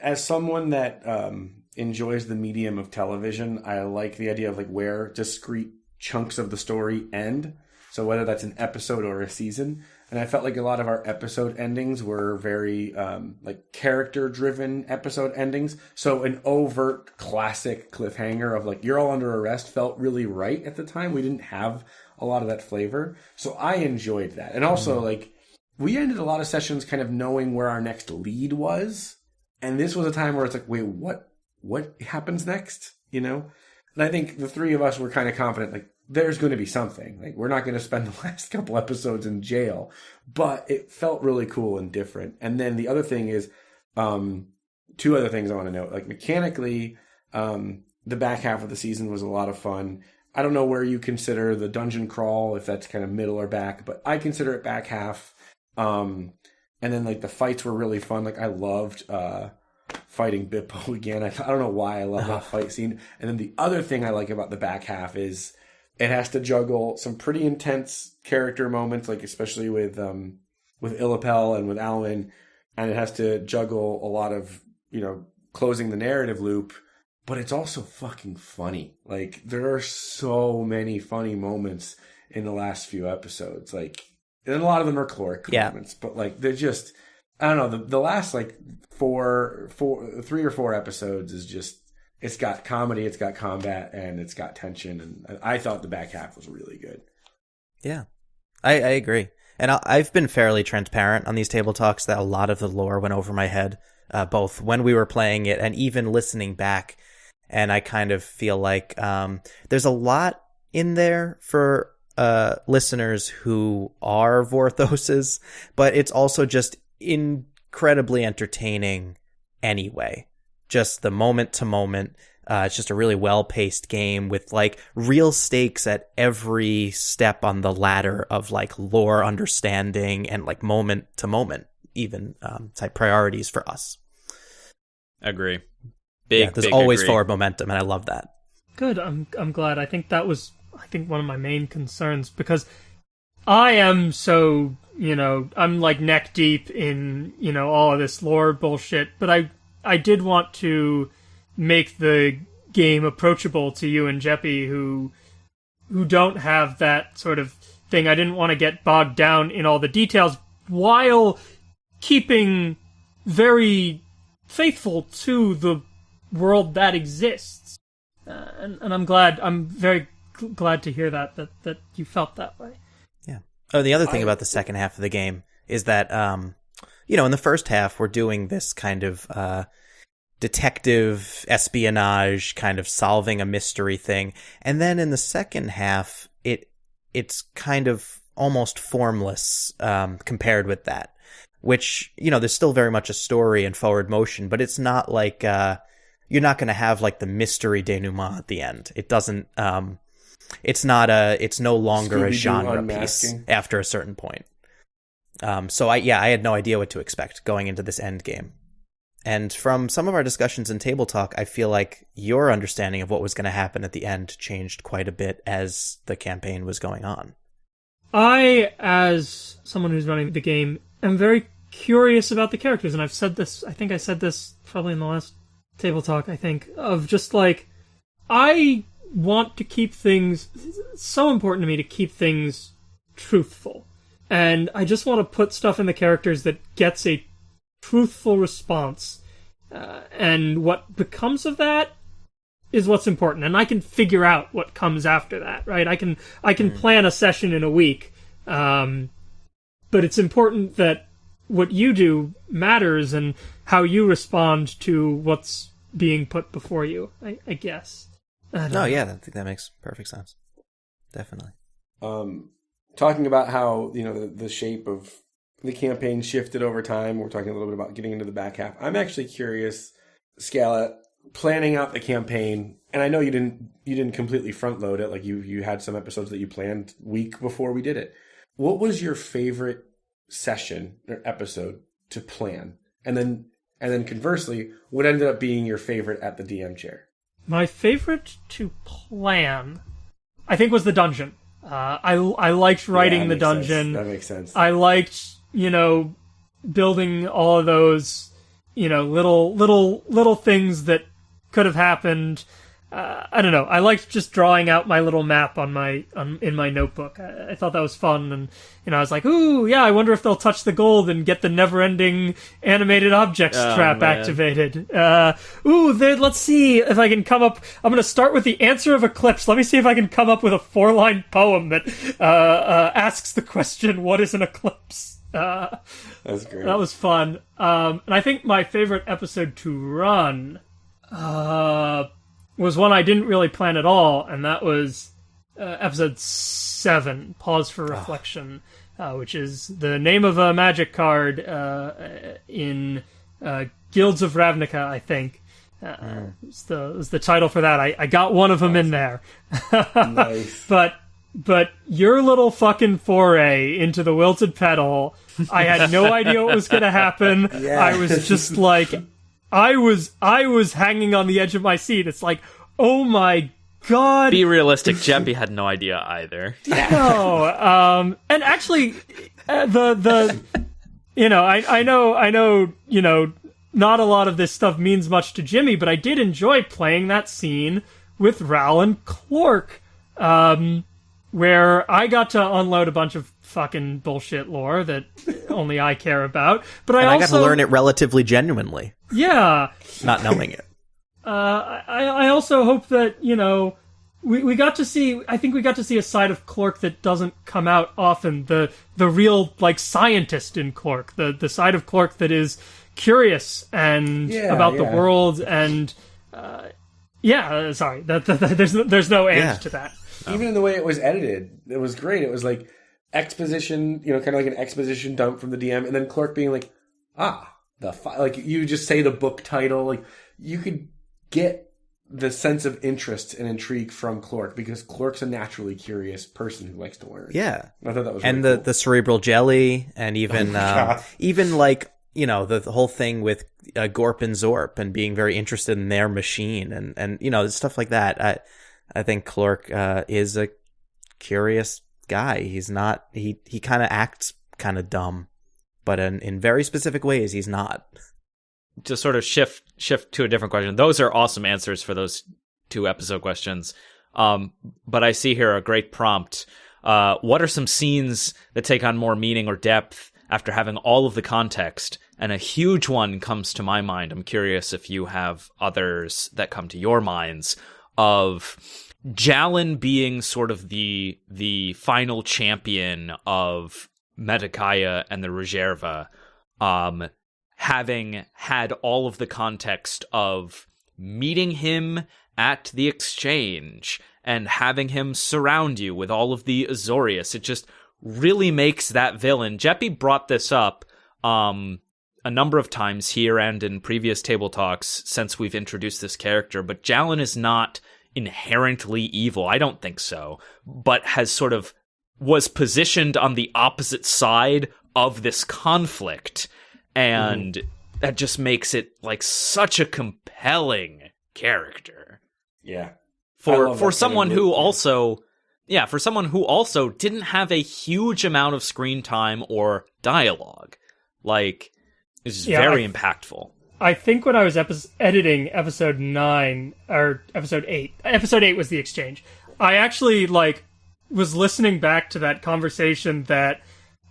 as someone that um, enjoys the medium of television, I like the idea of like where discrete chunks of the story end. So whether that's an episode or a season, and I felt like a lot of our episode endings were very um, like character driven episode endings. So an overt classic cliffhanger of like you're all under arrest felt really right at the time. We didn't have a lot of that flavor, so I enjoyed that, and also like we ended a lot of sessions kind of knowing where our next lead was, and this was a time where it's like, wait, what? What happens next? You know, and I think the three of us were kind of confident, like there's going to be something. Like we're not going to spend *laughs* the last couple episodes in jail, but it felt really cool and different. And then the other thing is, um, two other things I want to note. Like mechanically, um, the back half of the season was a lot of fun. I don't know where you consider the dungeon crawl, if that's kind of middle or back, but I consider it back half. Um, and then like the fights were really fun. Like I loved uh, fighting Bippo *laughs* again. I, I don't know why I love that *laughs* fight scene. And then the other thing I like about the back half is it has to juggle some pretty intense character moments, like especially with um, with Illapel and with Alwyn, and it has to juggle a lot of you know closing the narrative loop. But it's also fucking funny. Like there are so many funny moments in the last few episodes. Like and a lot of them are caloric Yeah. moments, but like they're just I don't know the the last like four four three or four episodes is just it's got comedy, it's got combat, and it's got tension, and I thought the back half was really good. Yeah, I, I agree. And I, I've been fairly transparent on these table talks that a lot of the lore went over my head, uh, both when we were playing it and even listening back. And I kind of feel like um, there's a lot in there for uh, listeners who are Vorthoses, but it's also just incredibly entertaining anyway. Just the moment to moment. Uh, it's just a really well paced game with like real stakes at every step on the ladder of like lore understanding and like moment to moment, even um, type priorities for us. Agree. Big. yeah, there's big always agree. forward momentum, and I love that. Good. I'm I'm glad. I think that was I think one of my main concerns because I am so you know I'm like neck deep in you know all of this lore bullshit, but I I did want to make the game approachable to you and Jeppy who who don't have that sort of thing. I didn't want to get bogged down in all the details while keeping very faithful to the world that exists. Uh, and, and I'm glad. I'm very glad to hear that that that you felt that way. Yeah. Oh, the other thing I- about the second half of the game is that, um, you know, in the first half, we're doing this kind of uh, detective espionage, kind of solving a mystery thing, and then in the second half, it it's kind of almost formless um, compared with that. Which you know, there's still very much a story and forward motion, but it's not like uh, you're not going to have like the mystery denouement at the end. It doesn't. Um, it's not a. It's no longer a Scooby-Doo genre piece after a certain point. Um, so I yeah, I had no idea what to expect going into this end game. And from some of our discussions in table talk, I feel like your understanding of what was going to happen at the end changed quite a bit as the campaign was going on. I, as someone who's running the game, am very curious about the characters, and I've said this. I think I said this probably in the last table talk. I think of just like I want to keep things. So important to me to keep things truthful, and I just want to put stuff in the characters that gets a truthful response. Uh, and what becomes of that is what's important. And i can figure out what comes after that right? I can i can plan a session in a week. Um, but it's important that what you do matters and how you respond to what's being put before you i, I guess No, know. yeah, I think that makes perfect sense. Definitely. um, talking about how you know the, the shape of the campaign shifted over time. We're talking a little bit about getting into the back half. I'm actually curious, Scala, planning out the campaign, and I know you didn't you didn't completely front load it. Like you you had some episodes that you planned week before we did it. What was your favorite session or episode to plan, and then and then conversely, what ended up being your favorite at the DM chair? My favorite to plan i think was the dungeon uh, I, I liked writing Yeah, the makes sense. dungeon That makes sense. I liked, you know, building all of those, you know, little little little things that could have happened. Uh, I don't know. I liked just drawing out my little map on my on, in my notebook. I, I thought that was fun, and you know, I was like, "Ooh, yeah! I wonder if they'll touch the gold and get the never-ending animated objects Oh, trap man. activated." Uh, ooh. Let's see if I can come up. I'm going to start with the answer of Eclipse. Let me see if I can come up with a four-line poem that uh, uh, asks the question, "What is an eclipse?" Uh, That's great. that was fun. Um, and I think my favorite episode to run uh, was one I didn't really plan at all, and that was uh, episode seven, "Pause for Reflection," uh, which is the name of a magic card uh, in uh, Guilds of Ravnica, I think. Uh, it's the it's the title for that. I, I got one of them in there. *laughs* nice. But but your little fucking foray into the wilted petal, I had no idea what was going to happen. *laughs* I was just like I was I was hanging on the edge of my seat. It's like, "Oh my god." Be realistic. Jeppy had no idea either. *laughs* no. Um and actually uh, the the you know, I I know I know, you know, not a lot of this stuff means much to Jimmy, but I did enjoy playing that scene with Ral and Clork. Um where I got to unload a bunch of fucking bullshit lore that only I care about. But I And I, also got to learn it relatively genuinely, Yeah. not knowing it. *laughs* Uh, I, I also hope that you know we, we got to see. I think we got to see a side of Clork that doesn't come out often. The the real like scientist in Clork The the side of Clork that is curious and Yeah, about the world and uh, yeah. uh, Sorry, that, that, *laughs* that- there's no, there's no end Yeah. to that. Even in the way it was edited, it was great. It was like exposition, you know, kind of like an exposition dump from the DM, and then Clork being like, "Ah, the fi-, like you just say the book title, like you could get the sense of interest and intrigue from Clork because Clork's a naturally curious person who likes to learn. Yeah. I thought that was and really the, cool. the cerebral jelly, and even my um, even like you know the, the whole thing with uh, Gorp and Zorp and being very interested in their machine and and you know stuff like that. I I think Clork uh, is a curious guy. He's not he he kind of acts kind of dumb, but in in very specific ways he's not. to sort of shift shift to a different question. Those are awesome answers for those two episode questions. Um, but I see here a great prompt. Uh, what are some scenes that take on more meaning or depth after having all of the context? And a huge one comes to my mind. I'm curious if you have others that come to your minds of Jalin being sort of the the final champion of Metakaya and the Reserva. Um, having had all of the context of meeting him at the exchange and having him surround you with all of the Azorius. It just really makes that villain. Jeppy brought this up um, a number of times here and in previous table talks since we've introduced this character, but Jalin is not inherently evil. I don't think so, but has sort of was positioned on the opposite side of this conflict and mm. that just makes it like such a compelling character. Yeah. For for someone who also yeah, for someone who also didn't have a huge amount of screen time or dialogue. Like it's yeah, very I, impactful. I think when I was epi- editing episode 9 or episode 8, episode 8 was the exchange. I actually like was listening back to that conversation that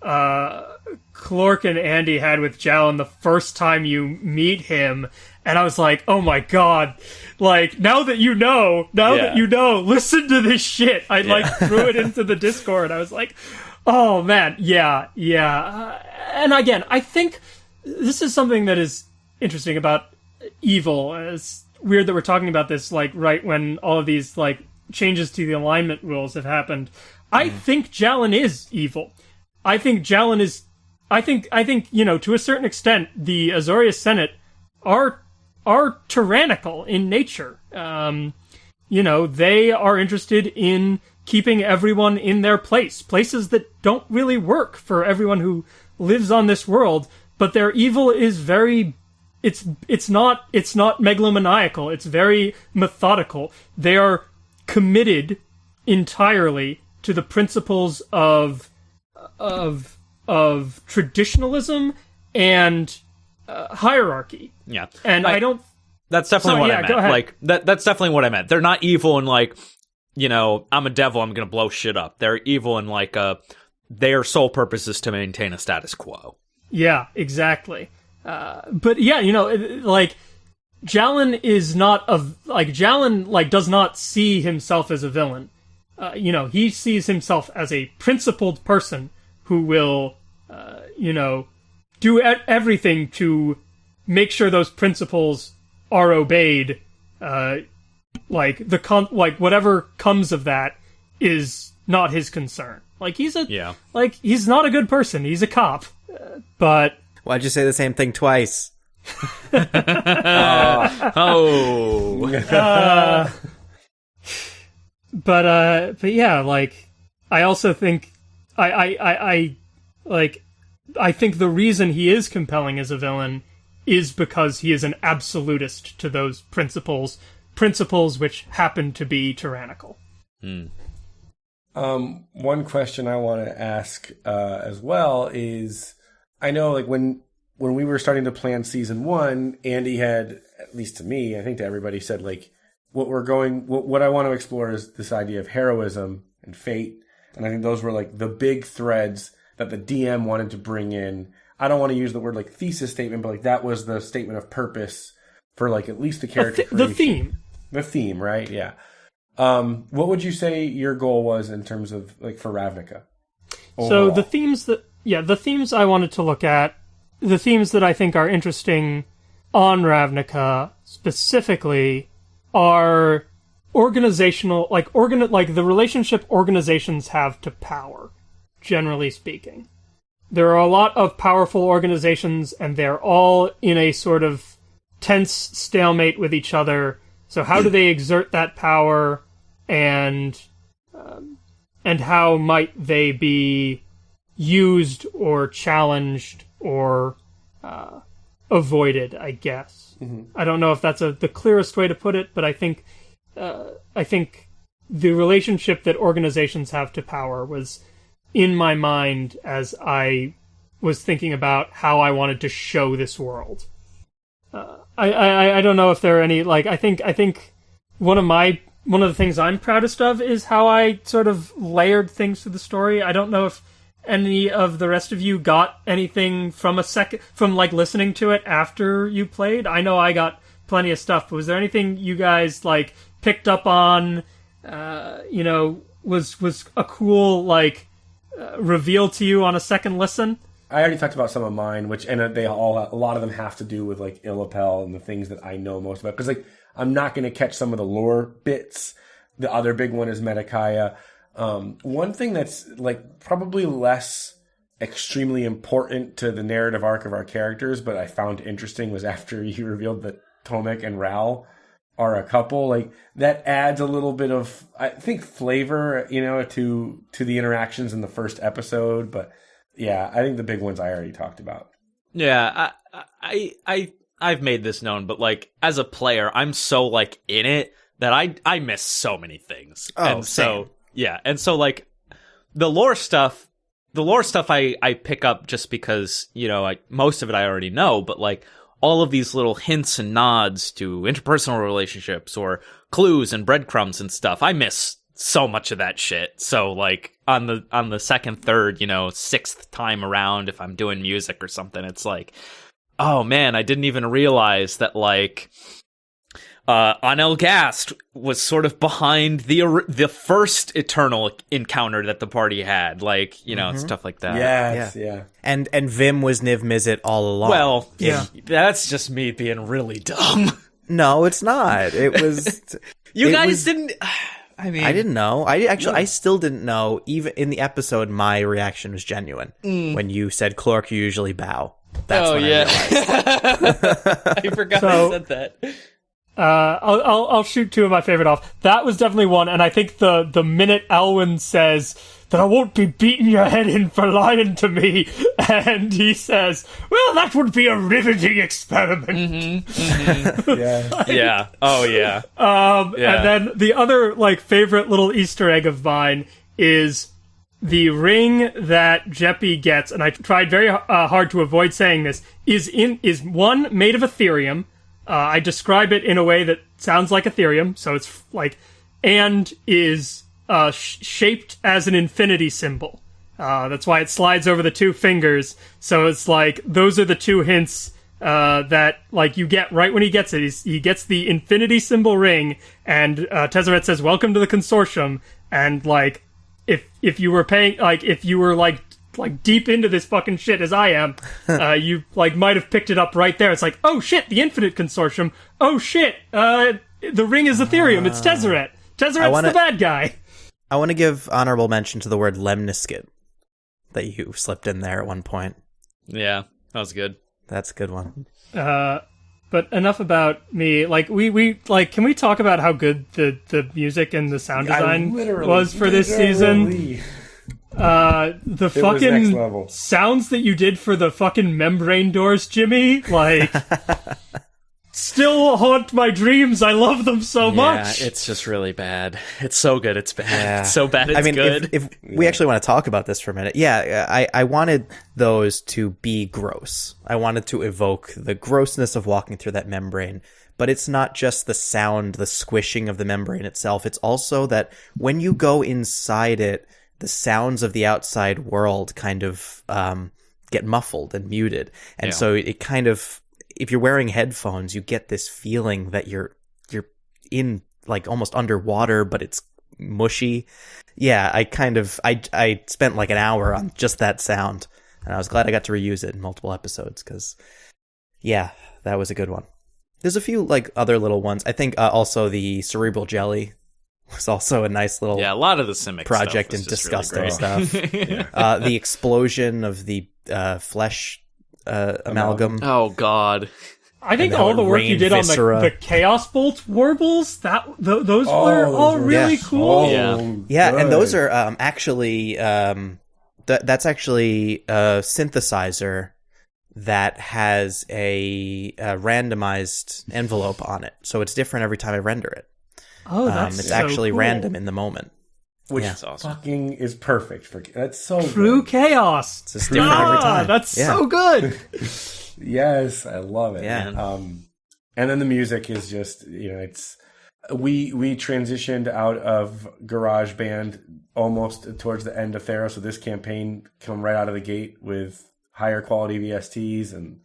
uh Clork and Andy had with Jalen the first time you meet him, and I was like, oh my god, like now that you know, now yeah. that you know, listen to this shit. I yeah. like threw it *laughs* into the Discord. I was like, oh man, yeah, yeah. Uh, and again, I think this is something that is interesting about evil. It's weird that we're talking about this like right when all of these like changes to the alignment rules have happened. I mm. think Jalen is evil. I think Jalen is. I think. I think you know to a certain extent the Azorius Senate are are tyrannical in nature. Um, you know they are interested in keeping everyone in their place, places that don't really work for everyone who lives on this world. But their evil is very it's it's not it's not megalomaniacal it's very methodical they are committed entirely to the principles of of of traditionalism and uh, hierarchy. Yeah, and I, I don't. That's definitely so, what yeah, I meant. Like that. That's definitely what I meant. They're not evil and like, you know, I'm a devil. I'm gonna blow shit up. They're evil and like, uh, their sole purpose is to maintain a status quo. Yeah, exactly. Uh, but yeah, you know, like Jalen is not a like Jalen like does not see himself as a villain. Uh, you know, he sees himself as a principled person who will, uh, you know, do everything to make sure those principles are obeyed. Uh, like the con- like whatever comes of that is not his concern. Like he's a yeah. Like he's not a good person. He's a cop, uh, but why'd you say the same thing twice? uh, *laughs* oh. Uh, *laughs* but uh, but yeah, like I also think I, I I I like I think the reason he is compelling as a villain is because he is an absolutist to those principles, principles which happen to be tyrannical. Hmm. Um, one question I want to ask uh, as well is, I know like when when we were starting to plan season one, Andy had, at least to me, I think to everybody, said like, what we're going, what, what I want to explore is this idea of heroism and fate. And I think those were like the big threads that the DM wanted to bring in. I don't want to use the word like thesis statement, but like that was the statement of purpose for like at least the character. The, th- the theme. The theme, right? Yeah. Um, what would you say your goal was in terms of like for Ravnica? Overall? So the themes that yeah, the themes I wanted to look at the themes that I think are interesting on Ravnica specifically are organizational like organ like the relationship organizations have to power generally speaking. There are a lot of powerful organizations and they're all in a sort of tense stalemate with each other. So how do they *clears throat* exert that power and um, and how might they be used or challenged or uh, avoided, I guess. Mm-hmm. I don't know if that's a, the clearest way to put it, but I think uh, I think the relationship that organizations have to power was in my mind as I was thinking about how I wanted to show this world. Uh, I, I I don't know if there are any like I think I think one of my one of the things I'm proudest of is how I sort of layered things to the story. I don't know if any of the rest of you got anything from a second from like listening to it after you played? I know I got plenty of stuff. But was there anything you guys like picked up on? Uh, you know, was was a cool like uh, reveal to you on a second listen? I already talked about some of mine, which and they all a lot of them have to do with like Illapel and the things that I know most about. Because like I'm not going to catch some of the lore bits. The other big one is Metakaya. Um, one thing that's like probably less extremely important to the narrative arc of our characters, but I found interesting was *laughs* after you revealed that Tomik and Ral are a couple. Like that adds a little bit of I think flavor, you know, to to the interactions in the first episode. But yeah, I think the big ones I already talked about. Yeah, I, I, I, I've made this known, but like as a player, I'm so like in it that I, I miss so many things. Oh, and so same. Yeah, and so like the lore stuff, the lore stuff I, I pick up just because you know, I most of it I already know, but like all of these little hints and nods to interpersonal relationships or clues and breadcrumbs and stuff, I miss so much of that shit. So like on the on the second, third, you know, sixth time around, if I'm doing music or something, it's like, oh man, I didn't even realize that like uh Anel Gast was sort of behind the the first eternal encounter that the party had, like, you know, stuff like that. yes, yeah. And and Vim was Niv Mizzet all along. Well, Yeah. that's just me being really dumb. *laughs* no, it's not. It was. *laughs* You It guys was- didn't *sighs* I mean I didn't know. I actually, I still didn't know. Even in the episode, my reaction was genuine when you said, "Clork, you usually bow." That's oh when I yeah. realized. *laughs* I forgot So- I said that. Uh, I'll, I'll I'll shoot two of my favorite off. That was definitely one, and I think the the minute Alwyn says that I won't be beating your head in for lying to me, *laughs* and he says, "Well, that would be a riveting experiment." *laughs* Yeah. *laughs* Yeah. Oh yeah. Um, Yeah. And then the other like favorite little Easter egg of mine is the ring that Jeppy gets, and I tried very uh, hard to avoid saying this. Is in is one made of etherium. Uh, I describe it in a way that sounds like etherium, so it's like, and is uh, sh- shaped as an infinity symbol. Uh, that's why it slides over the two fingers. So it's like those are the two hints uh, that like you get right when he gets it. He's, he gets the infinity symbol ring, and uh, Tezzeret says, "Welcome to the consortium." And like, if if you were paying, like, if you were like like deep into this fucking shit as I am, *laughs* uh, you like might have picked it up right there. It's like, oh shit, the Infinite Consortium. Oh shit, uh, the ring is etherium. It's Tezzeret. Tezzeret's wanna- the bad guy. I want to give honorable mention to the word lemniscate that you slipped in there at one point. Yeah. That was good. That's a good one. Uh, but enough about me. Like we we like, can we talk about how good the the music and the sound design was for this season? Literally- Uh, the was next fucking level. sounds that you did for the fucking membrane doors, Jimmy, like. *laughs* Still haunt my dreams. I love them so much. It's just really bad. It's so good. It's bad. Yeah. It's so bad. It's I mean, good. if, if we actually want to talk about this for a minute, yeah, I, I wanted those to be gross. I wanted to evoke the grossness of walking through that membrane. But it's not just the sound, the squishing of the membrane itself. It's also that when you go inside it, the sounds of the outside world kind of um, get muffled and muted. And Yeah. so it kind of, if you're wearing headphones, you get this feeling that you're you're in like almost underwater, but it's mushy. Yeah, I kind of I I spent like an hour on just that sound, and I was glad I got to reuse it in multiple episodes because, yeah, that was a good one. There's a few like other little ones. I think uh, also the cerebral jelly was also a nice little yeah, a lot of the Simic project stuff and was just really disgusting great. stuff. *laughs* uh, the explosion of the uh, flesh uh, amalgam. oh God. I think all the work you did viscera. on the, the Chaos Bolt warbles, that th- those Oh, were all really Yeah. cool. Oh, Yeah. Yeah, and those are um, actually um, th- that's actually a synthesizer that has a, a randomized envelope on it, so it's different every time I render it. Oh, that's Um, that's it's so actually cool. random in the moment. which Yeah. That's awesome. fucking is perfect for that's so True good. chaos. It's just different every Ah, time. that's Yeah. so good. *laughs* Yes, I love it. Yeah. Um, and then the music is just you know it's we we transitioned out of Garage Band almost towards the end of Theros, so this campaign come right out of the gate with higher quality VSTs and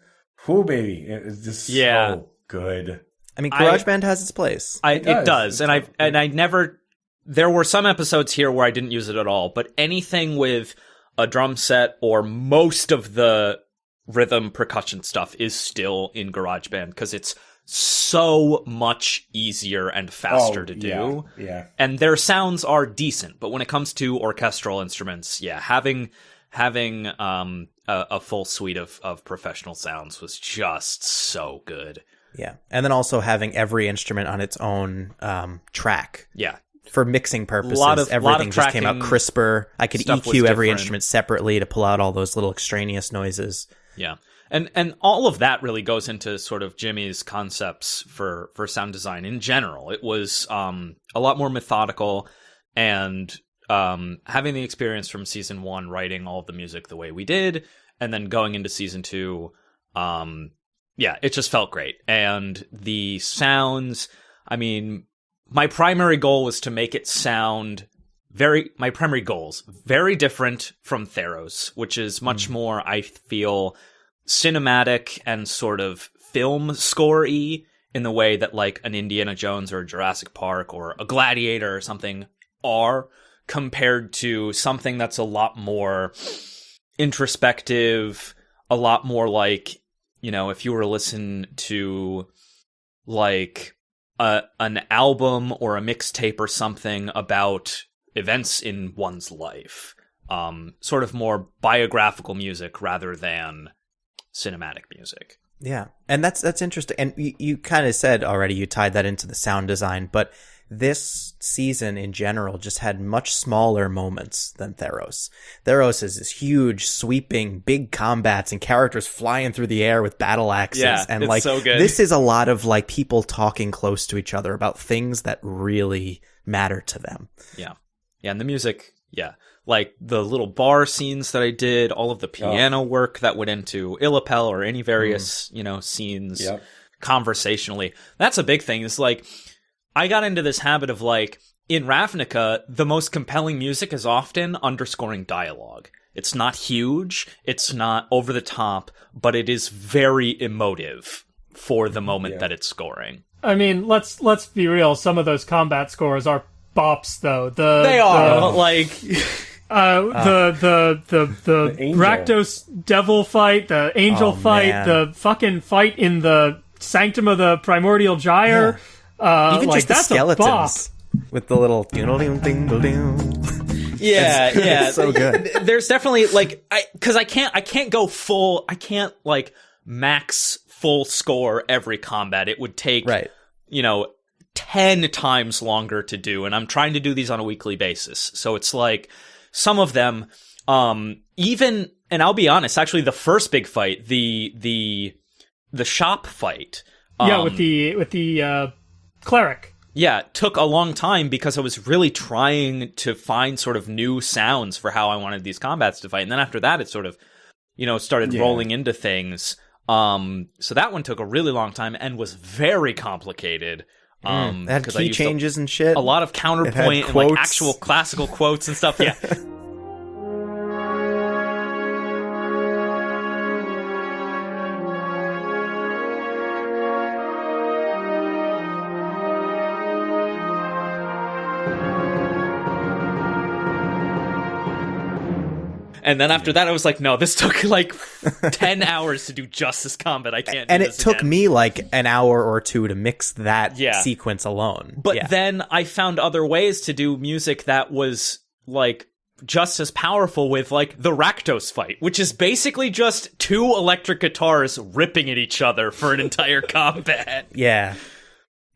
whoo baby, it's just Yeah. so good. I mean, GarageBand has its place. I, It it does. does, and I and I never. There were some episodes here where I didn't use it at all, but anything with a drum set or most of the rhythm percussion stuff is still in GarageBand because it's so much easier and faster Oh, to do. Yeah, yeah. And their sounds are decent, but when it comes to orchestral instruments, yeah, having having um a, a full suite of of professional sounds was just so good. Yeah, and then also having every instrument on its own um, track Yeah. for mixing purposes. Lot of- lot of everything just came out crisper. I could EQ every instrument separately to pull out all those little extraneous noises. Yeah. And and all of that really goes into sort of Jimmy's concepts for for sound design in general. It was um a lot more methodical and um having the experience from season 1 writing all of the music the way we did and then going into season 2 um yeah, it just felt great. And the sounds, I mean, my primary goal was to make it sound very my primary goals very different from Theros, which is much mm. more I feel cinematic and sort of film score-y in the way that like an Indiana Jones or a Jurassic Park or a Gladiator or something are compared to something that's a lot more introspective, a lot more like, you know, if you were to listen to like a an album or a mixtape or something about events in one's life. Um, sort of more biographical music rather than cinematic music. Yeah, and that's that's interesting. And you, you kind of said already you tied that into the sound design, but this season in general just had much smaller moments than Theros. Theros is this huge, sweeping, big combats and characters flying through the air with battle axes. Yeah, and it's like so good. this is a lot of like people talking close to each other about things that really matter to them. Yeah. Yeah, and the music, yeah. Like the little bar scenes that I did, all of the piano work that went into Illapel or any various, mm. you know, scenes Yep. conversationally. That's a big thing. It's like I got into this habit of like in Ravnica, the most compelling music is often underscoring dialogue. It's not huge, it's not over the top, but it is very emotive for the moment Yeah. that it's scoring. I mean, let's let's be real. Some of those combat scores are bops, though. The They are, the, like *laughs* uh, the the the the, The. Rakdos devil fight, the angel Oh, fight, man. the fucking fight in the Sanctum of the Primordial Gyre. Uh, Even like just the that's a bop. skeletons with the little dingle ding dingle ding. *laughs* yeah, It's- yeah, it's so good. There's definitely like I because I can't I can't go full I can't like max full score every combat. It would take Right. you know 10 times longer to do and I'm trying to do these on a weekly basis. So it's like some of them um even and I'll be honest, actually the first big fight, the the the shop fight Yeah, um, with the with the uh, cleric. yeah, took a long time because I was really trying to find sort of new sounds for how I wanted these combats to fight. And then after that, it sort of, you know, started Yeah. rolling into things. Um, so that one took a really long time and was very complicated. Um, It had 'cause I key used a- changes and shit. a lot of counterpoint and like actual classical quotes and stuff. Yeah. *laughs* And then after that, I was like, no, this *laughs* took like *laughs* 10 hours to do Justice combat. I can't do and it took again. me like an hour or two to mix that Yeah. sequence alone. But yeah. then I found other ways to do music that was like just as powerful with like the Rakdos fight, which is basically just two electric guitars ripping at each other for an entire *laughs* combat. yeah,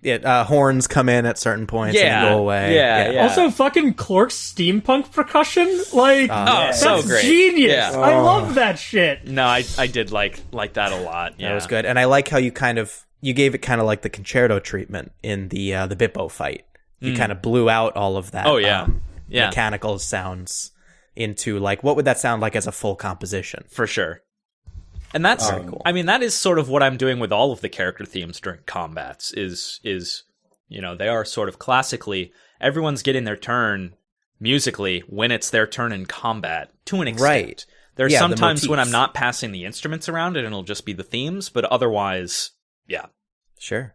it uh, horns come in at certain points Yeah. and go away. Yeah, yeah. Also, fucking Clork's steampunk percussion. Like, Oh, that's so great. genius. Yeah. I love that shit. No, I I did like like that a lot. Yeah. that was good. And I like how you kind of you gave it kind of like the concerto treatment in the uh, the Bippo fight. You kind of blew out all of that. Oh, yeah. um, Yeah. mechanical sounds into like what would that sound like as a full composition? for sure. And that's Very cool. I mean that is sort of what I'm doing with all of the character themes during combats is is you know, they are sort of classically everyone's getting their turn musically when it's their turn in combat to an extent. Right. There's Yeah, the sometimes when I'm not passing the instruments around and it'll just be the themes, but otherwise, yeah. Sure.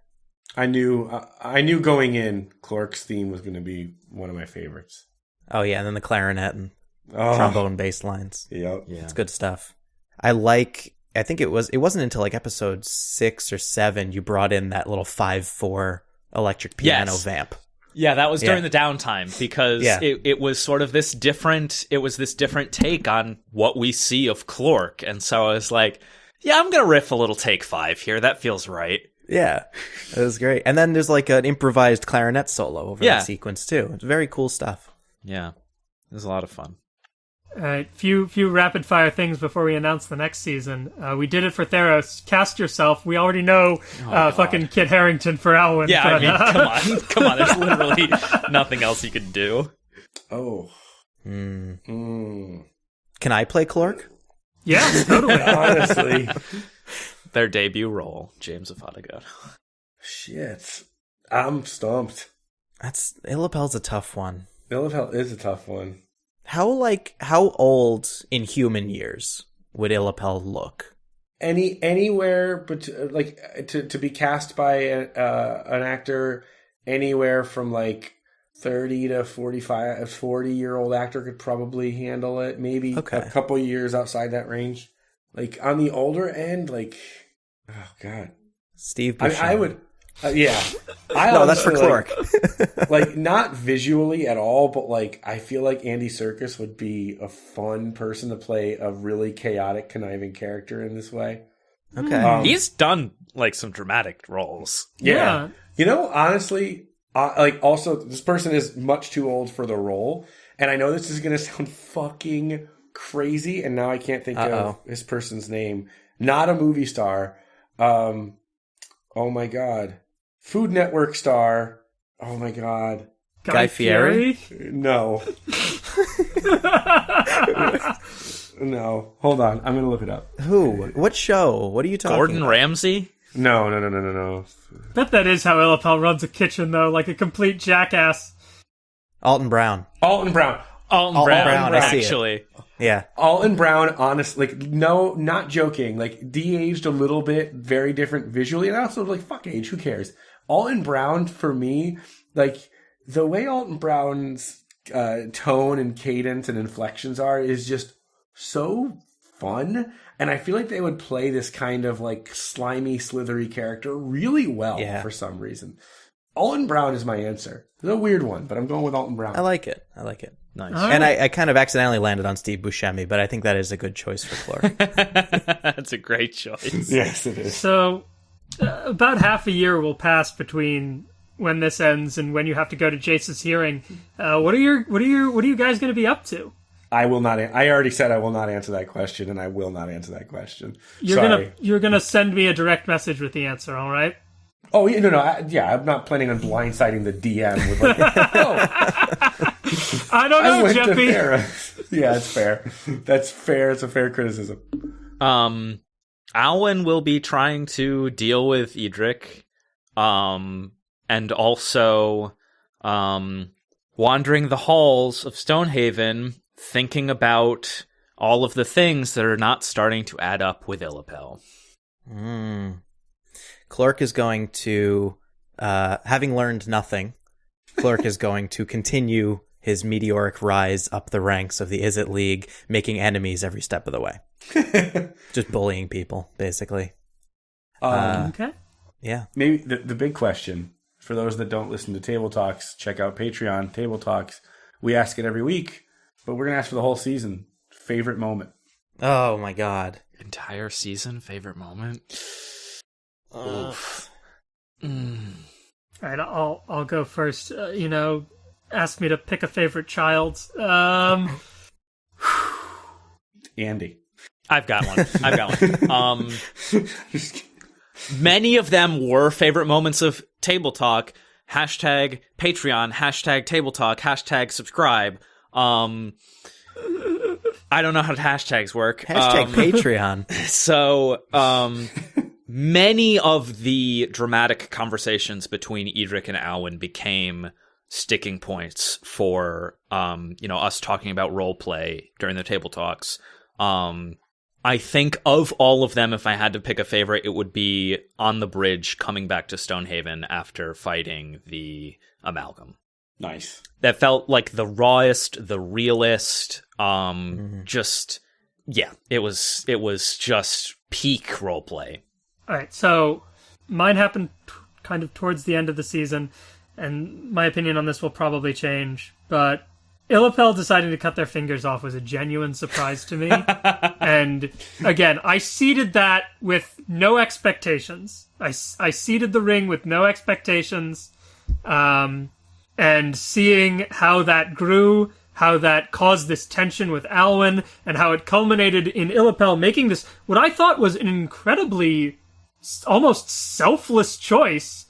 I knew uh, I knew going in, Clork's theme was going to be one of my favorites. Oh yeah, and then the clarinet and Oh, trombone bass lines. Yep. Yeah. It's good stuff. I like I think it was it wasn't until like episode six or seven you brought in that little five four electric piano Yes. vamp. Yeah, that was during Yeah. the downtime because Yeah. it, it was sort of this different it was this different take on what we see of Clork. And so I was like, yeah, I'm gonna riff a little take five here. That feels right. Yeah, it was great. And then there's like an improvised clarinet solo over Yeah. that sequence too. It's very cool stuff. Yeah. It was a lot of fun. All right, few few rapid fire things before we announce the next season. Uh, we did it for Theros. Cast yourself. We already know uh, fucking Kit Harington for Alwyn. Yeah, I mean, uh, come on. *laughs* Come on, there's literally nothing else you could do. Oh. Hmm. Mm. Can I play Clork? yeah, totally. *laughs* Honestly. Their debut role, James of Odegaard. Shit. I'm stumped. That's Illapel's a tough one. Illapel is a tough one. How like how old in human years would Illapel look? Any anywhere, but like to to be cast by a, uh, an actor anywhere from like thirty to 45, a 40 year old actor could probably handle it. Maybe Okay. a couple years outside that range. Like on the older end, like oh god, Steve I, I would. Uh, yeah, *laughs* I No, that's for honestly, like- Clork. *laughs* like not visually at all, but like I feel like Andy Serkis would be a fun person to play a really chaotic, conniving character in this way. okay. Um, He's done like some dramatic roles. yeah. You know, honestly, uh, like also this person is much too old for the role, and I know this is gonna *laughs* sound fucking crazy, and now I can't think Uh-oh. of this person's name. Not a movie star. Um, oh my god, Food Network star. Oh my god, Guy Fieri? no. *laughs* No, hold on. I'm gonna look it up. Who? What show? What are you talking Gordon about? Ramsay? No, no, no, no, no, no. Bet that is how Illapel runs a kitchen, though, like a complete jackass. Alton Brown. Alton Brown. Alton Alton Brown, Brown, I see it. actually. Yeah. Alton Brown, honest, like no, not joking. Like de-aged a little bit, very different visually, and I also like fuck age. Who cares? Alton Brown for me, like the way Alton Brown's uh, tone and cadence and inflections are is just so fun. And I feel like they would play this kind of like slimy, slithery character really well Yeah. for some reason. Alton Brown is my answer. It's a weird one, but I'm going with Alton Brown. I like it. I like it. Nice. All And. I, I kind of accidentally landed on Steve Buscemi, but I think that is a good choice for Clork. *laughs* That's a great choice. yes, it is. So, about half a year will pass between when this ends and when you have to go to Jace's hearing. Uh, what are your what are your what are you guys going to be up to? I will not. I already said I will not answer that question, and I will not answer that question. You're Sorry. gonna you're gonna send me a direct message with the answer. All right. Oh yeah, no, no. I, yeah, I'm not planning on blindsiding the DM with like. *laughs* oh, *laughs* I don't know, went to Jeffy. *laughs* Yeah, it's fair. That's fair. It's a fair criticism. Um, Alwyn will be trying to deal with Edric, um, and also, um, wandering the halls of Stonehaven, thinking about all of the things that are not starting to add up with Illapel. Mm. Clork is going to, uh, having learned nothing, Clork is going to continue his meteoric rise up the ranks of the Izzet League, making enemies every step of the way. *laughs* Just bullying people, basically. Um, Uh, Okay. Yeah. maybe the, the big question for those that don't listen to Table Talks, check out Patreon Table Talks. We ask it every week, but we're gonna ask for the whole season. Favorite moment. Oh my god. Entire season favorite moment. Uh, Oof. Mm. All right. I'll I'll go first. Uh, you know, ask me to pick a favorite child. Um. *sighs* Andy. I've got one. I've got one. *laughs* Um, *laughs* many of them were favorite moments of Table Talk. Hashtag Patreon. Hashtag Table Talk. Hashtag subscribe. Um, I don't know how hashtags work. Hashtag Um, Patreon. *laughs* so, um, many of the dramatic conversations between Edric and Alwyn became sticking points for, um, you know, us talking about role play during the table talks. Um, I think of all of them, if I had to pick a favorite, it would be on the bridge coming back to Stonehaven after fighting the amalgam Nice. that felt like the rawest, the realest. Um, just yeah, it was it was just peak roleplay. All right, so mine happened t- kind of towards the end of the season, and my opinion on this will probably change. But Illapel deciding to cut their fingers off was a genuine surprise to me. *laughs* and again, I seeded that with no expectations. I, I seeded the ring with no expectations. Um, and seeing how that grew, how that caused this tension with Alwyn, and how it culminated in Illapel making this what I thought was an incredibly almost selfless choice.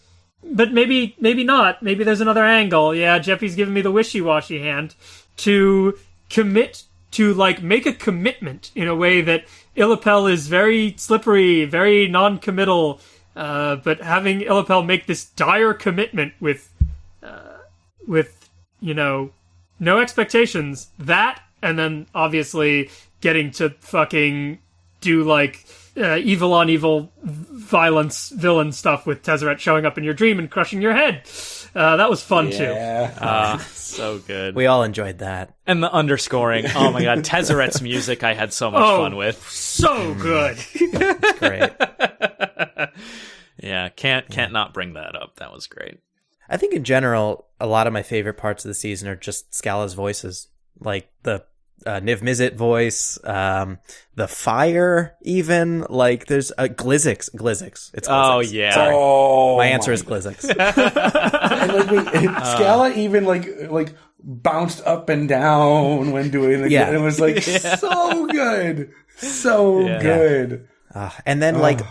But maybe maybe not. Maybe there's another angle. Yeah, Jeffy's giving me the wishy-washy hand to commit to like make a commitment in a way that Illapel is very slippery, very non-committal. Uh, but having Illapel make this dire commitment with with you know no expectations that and then obviously getting to fucking do like uh, evil on evil violence villain stuff with Tezzeret showing up in your dream and crushing your head uh, that was fun too Yeah. Ah, *laughs* so good. We all enjoyed that. and the underscoring. Oh my god, Tezzeret's music I had so much Oh. fun with. so good Great. *laughs* Yeah, can't can't not bring that up. That was great. I think in general, a lot of my favorite parts of the season are just Scala's voices, like the uh, Niv Mizzet voice, um, the fire, even like there's a uh, Glizzix. Glizzix. It's Oh, yeah. Sorry. Oh, my answer my is Glizzix. *laughs* and like wait, Uh. Scala even like like bounced up and down when doing the Yeah. and it was like *laughs* so good, so Yeah. good. Uh, and then like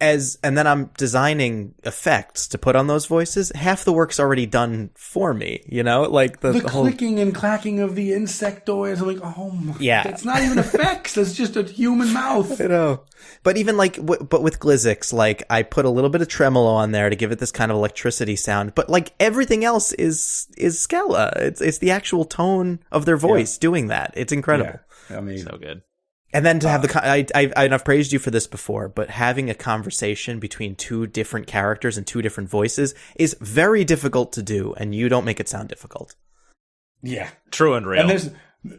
as and then I'm designing effects to put on those voices. Half the work's already done for me. You know, like the, The the whole clicking and clacking of the insectoids, I'm like, oh my, Yeah. it's not even effects. That's just a human mouth. *laughs* I know. But even like, w- but with Glizzix, like I put a little bit of tremolo on there to give it this kind of electricity sound. But like everything else is is Scala. It's it's the actual tone of their voice doing that. It's incredible. Yeah, amazing. So good. And then to have the, con- I, I, I- I've praised you for this before, but having a conversation between two different characters and two different voices is very difficult to do, and you don't make it sound difficult. Yeah, True and real. and there's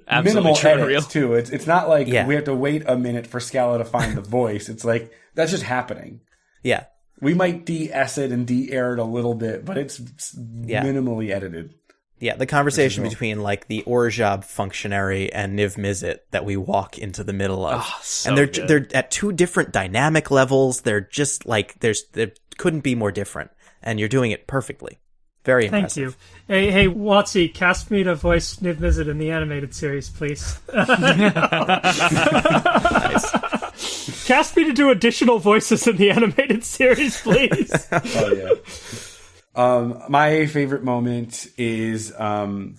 Absolutely minimal true and edits real. too. It's it's not like Yeah. we have to wait a minute for Scala to find the voice. It's like that's just happening. Yeah. We might de-S it and de-air it a little bit, but it's Yeah. minimally edited. Yeah, the conversation between like the Orzhov functionary and Niv Mizzet that we walk into the middle of, Ah, so and they're good. they're at two different dynamic levels. They're just like there's there couldn't be more different, and you're doing it perfectly. Very impressive. thank you hey hey Watsy cast me to voice Niv Mizzet in the animated series please *laughs* cast me to do additional voices in the *laughs* animated series please Oh yeah. Um, my favorite moment is um,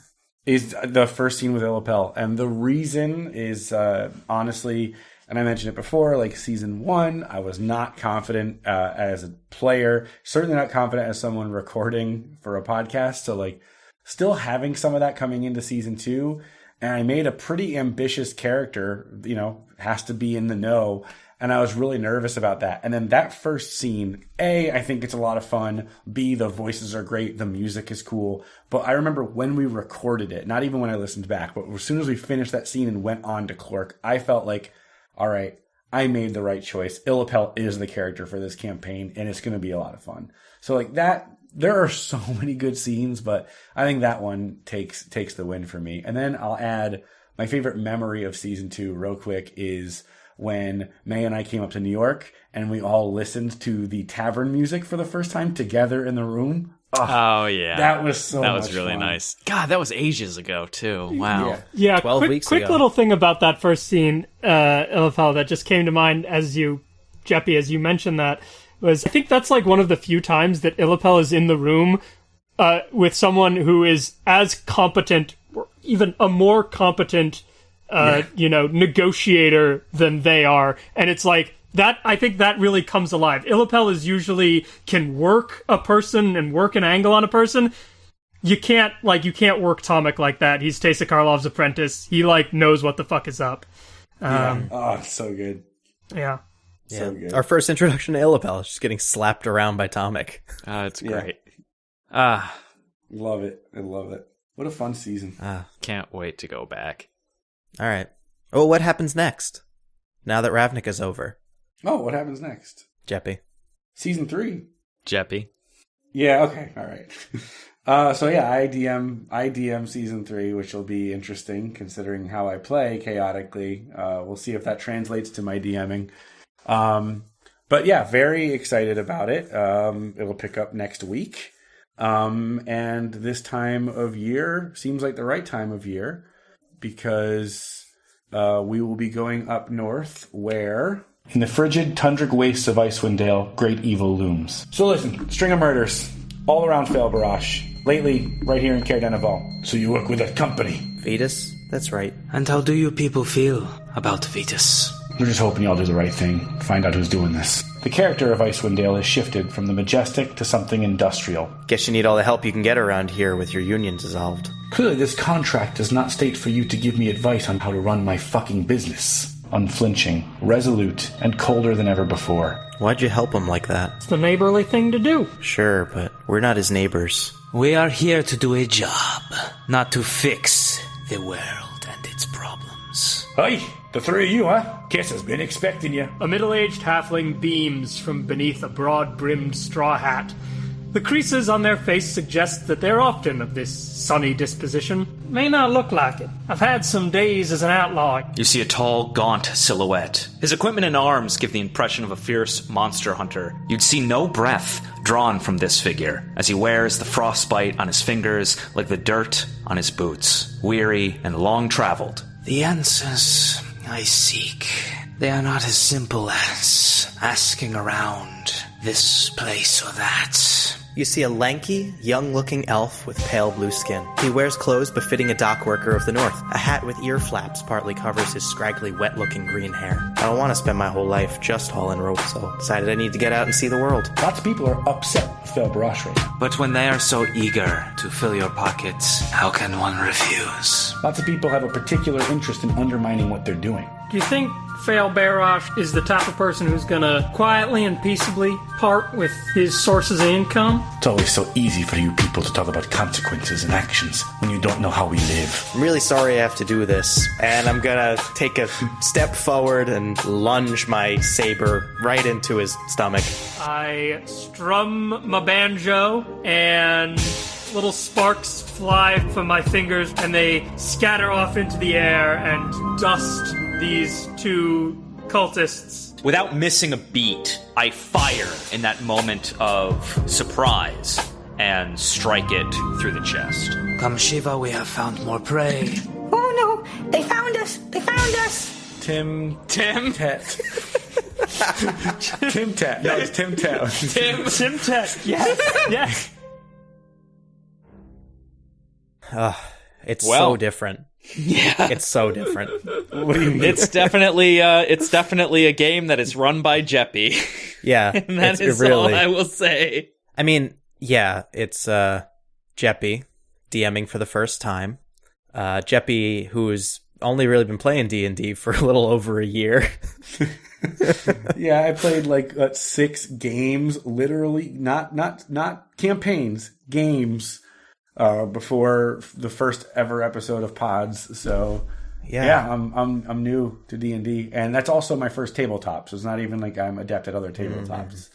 is the first scene with Illapel, and the reason is uh, honestly, and I mentioned it before, like season one, I was not confident uh, as a player, certainly not confident as someone recording for a podcast. So like, still having some of that coming into season two, and I made a pretty ambitious character. You know, has to be in the know. And I was really nervous about that. And then that first scene, A, I think it's a lot of fun. B, the voices are great. The music is cool. But I remember when we recorded it, not even when I listened back, but as soon as we finished that scene and went on to Clork, I felt like, all right, I made the right choice. Illapel is the character for this campaign and it's going to be a lot of fun. So like that, there are *laughs* so many good scenes, but I think that one takes, takes the win for me. And then I'll add my favorite memory of season two real quick is when May and I came up to New York and we all listened to the tavern music for the first time together in the room. Oh, oh yeah. that was so that was much really fun. nice. God, that was ages ago too. Wow. Yeah. Yeah, 12 quick, weeks quick ago. little thing about that first scene, uh, Illapel, that just came to mind as you, Jeppy, as you mentioned that, was I think that's like one of the few times that Illapel is in the room uh, with someone who is as competent, or even a more competent, uh, you know, negotiator than they are, and it's like that. I think that really comes alive. Illapel is usually can work a person and work an angle on a person you can't like you can't work Tomik like that. He's Teysa Karlov's apprentice. He like knows what the fuck is up. Um, Oh, it's so good. yeah. So good. Our first introduction to Illapel is just getting slapped around by Tomik. Uh, it's great. Ah, Love it. I love it. What a fun season. Ah, can't wait to go back. All right. Oh, what happens next? Now that Ravnica's over. Oh, what happens next? Jeppy. Season three. Jeppy. Yeah. Okay. All right. *laughs* Uh, so yeah, I DM I DM season three, which will be interesting considering how I play chaotically. Uh, we'll see if that translates to my DMing. Um, but yeah, very excited about it. Um, it'll pick up next week. Um, and this time of year seems like the right time of year because uh, we will be going up north where. In the frigid tundric wastes of Icewind Dale, great evil looms. So listen, string of murders all around Fail Barash. Lately, right here in Caer Dineval. So you work with a company. Vetus? That's right. And how do you people feel about Vetus? We're just hoping y'all do the right thing. Find out who's doing this. The character of Icewind Dale has shifted from the majestic to something industrial. Guess you need all the help you can get around here with your union dissolved. Clearly, this contract does not state for you to give me advice on how to run my fucking business. Unflinching, resolute, and colder than ever before. Why'd you help him like that? It's the neighborly thing to do. Sure, but we're not his neighbors. We are here to do a job, not to fix the world and its problems. Hey, the three of you, huh? Kiss has been expecting you. A middle aged halfling beams from beneath a broad brimmed straw hat. The creases on their face suggest that they're often of this sunny disposition. May not look like it. I've had some days as an outlaw. You see a tall, gaunt silhouette. His equipment and arms give the impression of a fierce monster hunter. You'd see no breath drawn from this figure, as he wears the frostbite on his fingers like the dirt on his boots. Weary and long traveled. The answers I seek, they are not as simple as asking around this place or that. You see a lanky, young looking elf with pale blue skin. He wears clothes befitting a dock worker of the north. A hat with ear flaps partly covers his scraggly, wet looking green hair. I don't want to spend my whole life just hauling rope, so decided I need to get out and see the world. Lots of people are upset with Fail Barash right now. But when they are so eager to fill your pockets, how can one refuse? Lots of people have a particular interest in undermining what they're doing. Do you think Fail Barash is the type of person who's gonna quietly and peaceably part with his sources of income? It's always so easy for you people to talk about consequences and actions when you don't know how we live. I'm really sorry I have to do this, and I'm gonna take a step forward and lunge my saber right into his stomach. I strum my banjo and little sparks fly from my fingers and they scatter off into the air and dust these two cultists. Without missing a beat, I fire in that moment of surprise and strike it through the chest. Come Shiva, we have found more prey. *laughs* Oh no! They found us! They found us! Tim Tim? Tet. *laughs* Tim Tet. No, it's Tim Tet. Tim? Simtek, *laughs* yes, yes. Ah, it's Well. so different. Yeah. It's so different. what do you mean? It's definitely uh, it's definitely a game that is run by Jeppy. Yeah, *laughs* and that it's is really. all I will say. I mean, yeah, it's uh Jeppy DMing for the first time. Uh Jeppy who's only really been playing D&D for a little over a year. *laughs* yeah, I played like uh, six games, literally, not not not campaigns, games, uh, before the first ever episode of Pods. So yeah. yeah, I'm I'm I'm new to D and D, and that's also my first tabletop. So it's not even like I'm adept at other tabletops.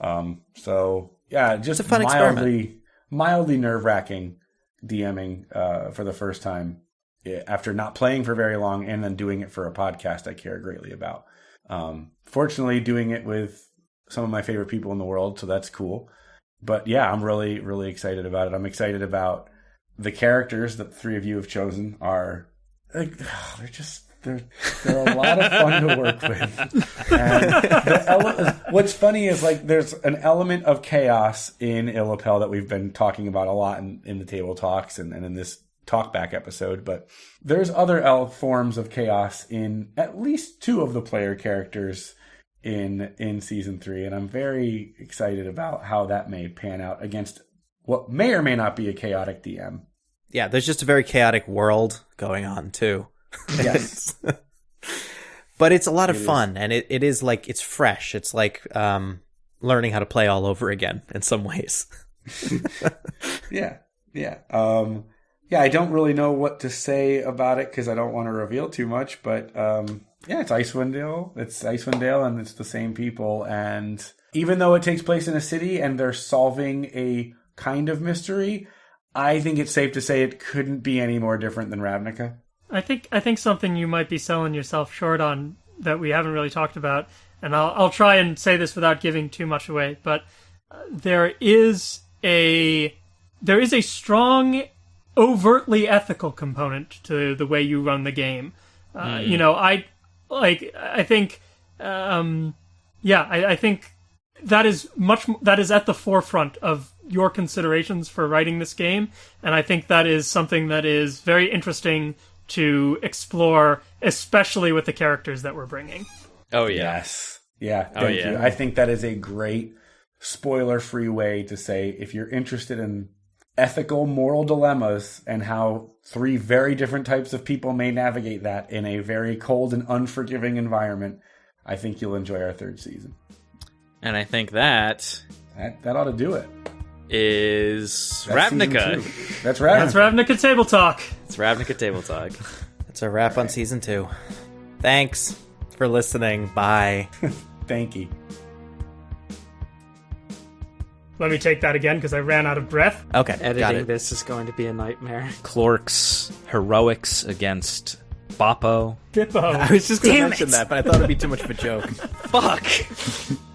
Um, so yeah, just a fun mildly mildly nerve wracking DMing uh, for the first time eh, after not playing for very long and then doing it for a podcast I care greatly about. Um, fortunately, doing it with some of my favorite people in the world, so that's cool. But yeah, I'm really really excited about it. I'm excited about the characters that the three of you have chosen are like *sighs* they're just they're they're a lot of fun to work with. Ele- what's funny is like there's an element of chaos in Illapel that we've been talking about a lot in, in the table talks and, and in this talkback episode, but there's other forms of chaos in at least two of the player characters in in season three, and I'm very excited about how that may pan out against what may or may not be a chaotic DM. Yeah, there's just a very chaotic world going on too. Yes. *laughs* But it's a lot of fun and it, it is like it's fresh. It's like um learning how to play all over again in some ways. *laughs* Yeah, yeah, um, yeah. I don't really know what to say about it because I don't want to reveal too much. But um, Yeah, it's Icewind Dale. It's Icewind Dale, and it's the same people. And even though it takes place in a city and they're solving a kind of mystery, I think it's safe to say it couldn't be any more different than Ravnica. I think I think something you might be selling yourself short on that we haven't really talked about, and I'll I'll try and say this without giving too much away, but uh, there is a there is a strong overtly ethical component to the way you run the game. Uh, You know, I like I think um yeah, I, I think that is much that is at the forefront of your considerations for writing this game and i think that is something that is very interesting to explore especially with the characters that we're bringing Oh yeah. Yes. Yeah. Oh, yeah. you. I think that is a great spoiler free way to say if you're interested in ethical moral dilemmas and how three very different types of people may navigate that in a very cold and unforgiving environment, I think you'll enjoy our third season. And I think that That, that ought to do it. is That's Ravnica. That's Ravnica. that's ravnica table talk It's Ravnica Table Talk. It's a wrap on season two. Thanks for listening. Bye. *laughs* Thank you. Let me take that again because i ran out of breath Okay, got Editing it. this is going to be a nightmare. Clork's heroics against Boppo. Bippo. *laughs* I was just going to mention it. that, but I thought it'd be too much of a *laughs* joke. Fuck.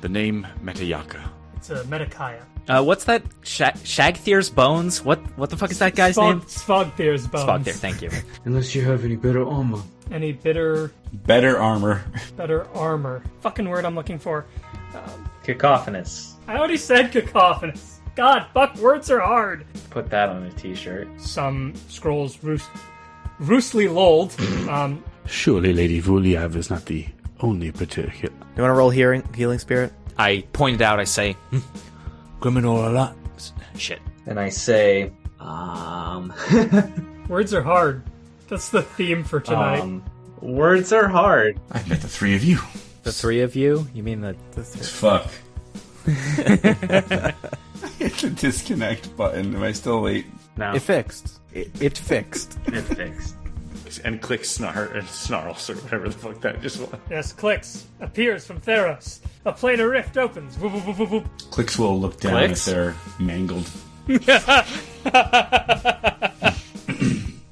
The name Metayaka. it's a metakaya Uh, what's that? Sha- Shagthir's bones? What? What the fuck is that guy's name? Svogthir's bones. Spogthir. Thank you. *laughs* Unless you have any better armor. any bitter Better armor. better armor fucking word i'm looking for Cacophonous. i already said cacophonous god fuck words are hard Put that on a t-shirt. some scrolls roost roostly lolled *laughs* um Surely Lady Vuliav is not the only particular. You want to roll healing, healing spirit? I pointed out. I say, hmm, Griminor a lot. shit. And I say, um, *laughs* words are hard that's the theme for tonight um, words are hard. I met the three of you. The three of you? You mean the? Fuck. Hit *laughs* the disconnect button. Am I still late? No, It fixed. It, it fixed. it's fixed. And clicks snar and snarls or whatever the fuck that just was. yes clicks appears from theros a planar rift opens Whoop, whoop, whoop, whoop, whoop. Clicks will look down Clicks? at their mangled. *laughs*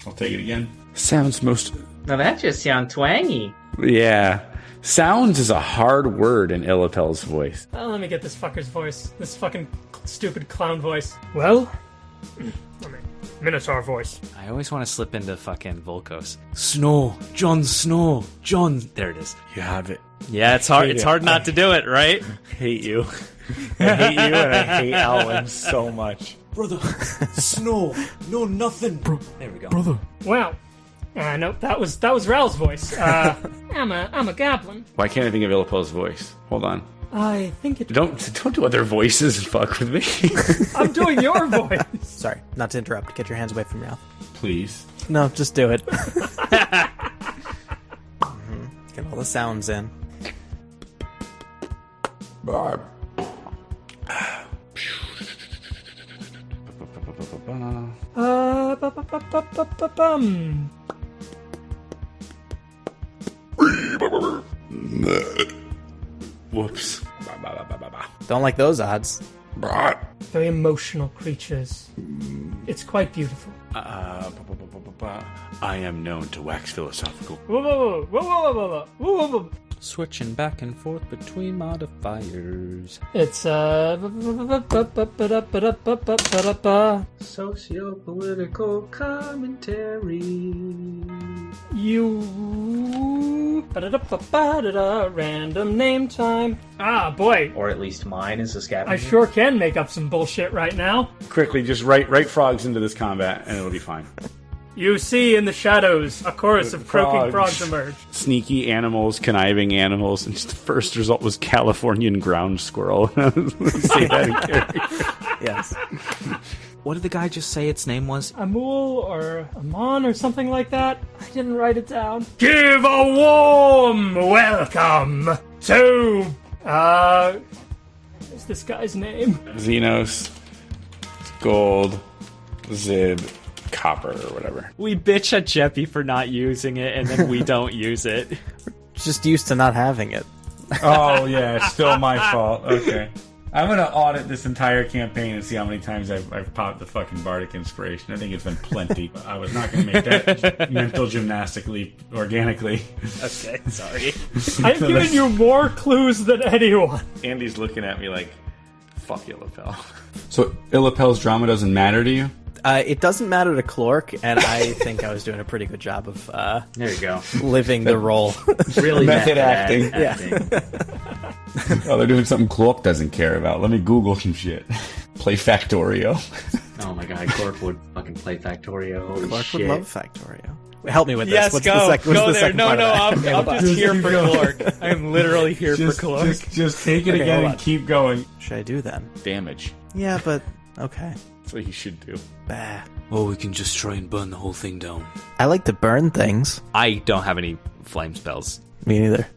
I'll take it again. Sounds most. Now that just sounds twangy. Yeah. Sounds is a hard word in Illapel's voice. Oh, let me get this fucker's voice. This fucking stupid clown voice. Well, *clears throat* I mean, Minotaur voice. I always want to slip into fucking Volkos. Snow, Jon Snow, Jon. There it is. You have it. Yeah, it's hard. It's hard not to do it, right? *laughs* hate you. I hate you and I hate Alwyn so much. Brother, *laughs* Snow, no nothing. Bro- there we go. Brother. Wow. Uh, nope, that was that was Ral's voice. Uh, *laughs* I'm a I'm a goblin. Why can't I think of Illapel's voice? Hold on. I think it. Don't don't do other voices and fuck with me. *laughs* I'm doing your voice. *laughs* Sorry, not to interrupt. Get your hands away from your mouth. Please. No, just do it. Mhm. Get all the sounds in. Uh, bu- bu- bu- Whoops. Don't like those odds. Very emotional creatures. It's quite beautiful. Uh, bu- bu- bu- bu- bu- I am known to wax philosophical. Whoa, whoa, whoa, whoa, whoa, whoa, whoa, whoa, whoa, whoa switching back and forth between modifiers. It's uh socio-political commentary. You random name time. Ah, boy. Or at least mine is a scavenger. I sure can make up some bullshit right now. Quickly, just write write frogs into this combat, and it'll be fine. You see in the shadows a chorus of croaking Frogs. frogs emerge. Sneaky animals, conniving animals, and just the first result was Californian ground squirrel. *laughs* Say that in character. Yes. What did the guy just say its name was? Amul or Amon or something like that. I didn't write it down. Give a warm welcome to. Uh. What's this guy's name? Xenos, gold, Zib, copper, or whatever. We bitch at Jeppy for not using it, and then we *laughs* don't use it. just used to not having it. Oh yeah, it's *laughs* still my fault. Okay. I'm gonna audit this entire campaign and see how many times I've, I've popped the fucking bardic inspiration. I think it's been plenty. I was not gonna make that *laughs* mental gymnastically organically. Okay, sorry. I've given you more clues than anyone. Andy's looking at me like, fuck Illapel. So Illapel's drama doesn't matter to you? Uh, it doesn't matter to Clork, and I *laughs* think I was doing a pretty good job of uh, There you go. living the role. Really *laughs* Method method acting. acting. *laughs* Oh, they're doing something Clork doesn't care about. Let me Google some shit. Play Factorio. Oh my god, Clork would fucking play Factorio. Holy Clork shit. would love Factorio. Help me with this. Yes, what's go. the, sec- what's go the there. second No, no. I'm, I'm just here for Clork. I'm literally here Just, for Clork. just, just take it Okay, again and keep going. Should I do then? Damage. Yeah, but okay. That's what you should do. Bah. Or we can just try and burn the whole thing down. I like to burn things. I don't have any flame spells. Me neither.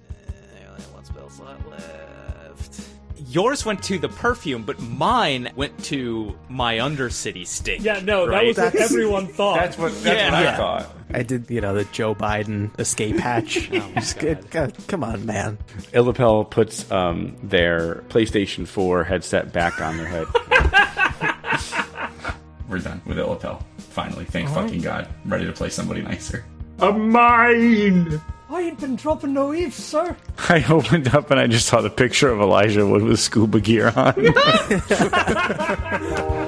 Yours went to the perfume, but mine went to my Undercity stink. Yeah, no, that right? was what That's- everyone *laughs* thought. That's what, that's Yeah. what I Yeah. thought. I did, you know, the Joe Biden escape hatch. *laughs* Just get- God, come on, man. Illapel puts um, their PlayStation 4 headset back on their head. *laughs* We're done with Illapel. Finally, thank fucking God. I'm ready to play somebody nicer. a mine. I ain't been dropping no eaves, sir. I opened up and I just saw the picture of Elijah Wood with scuba gear on. *laughs* *laughs*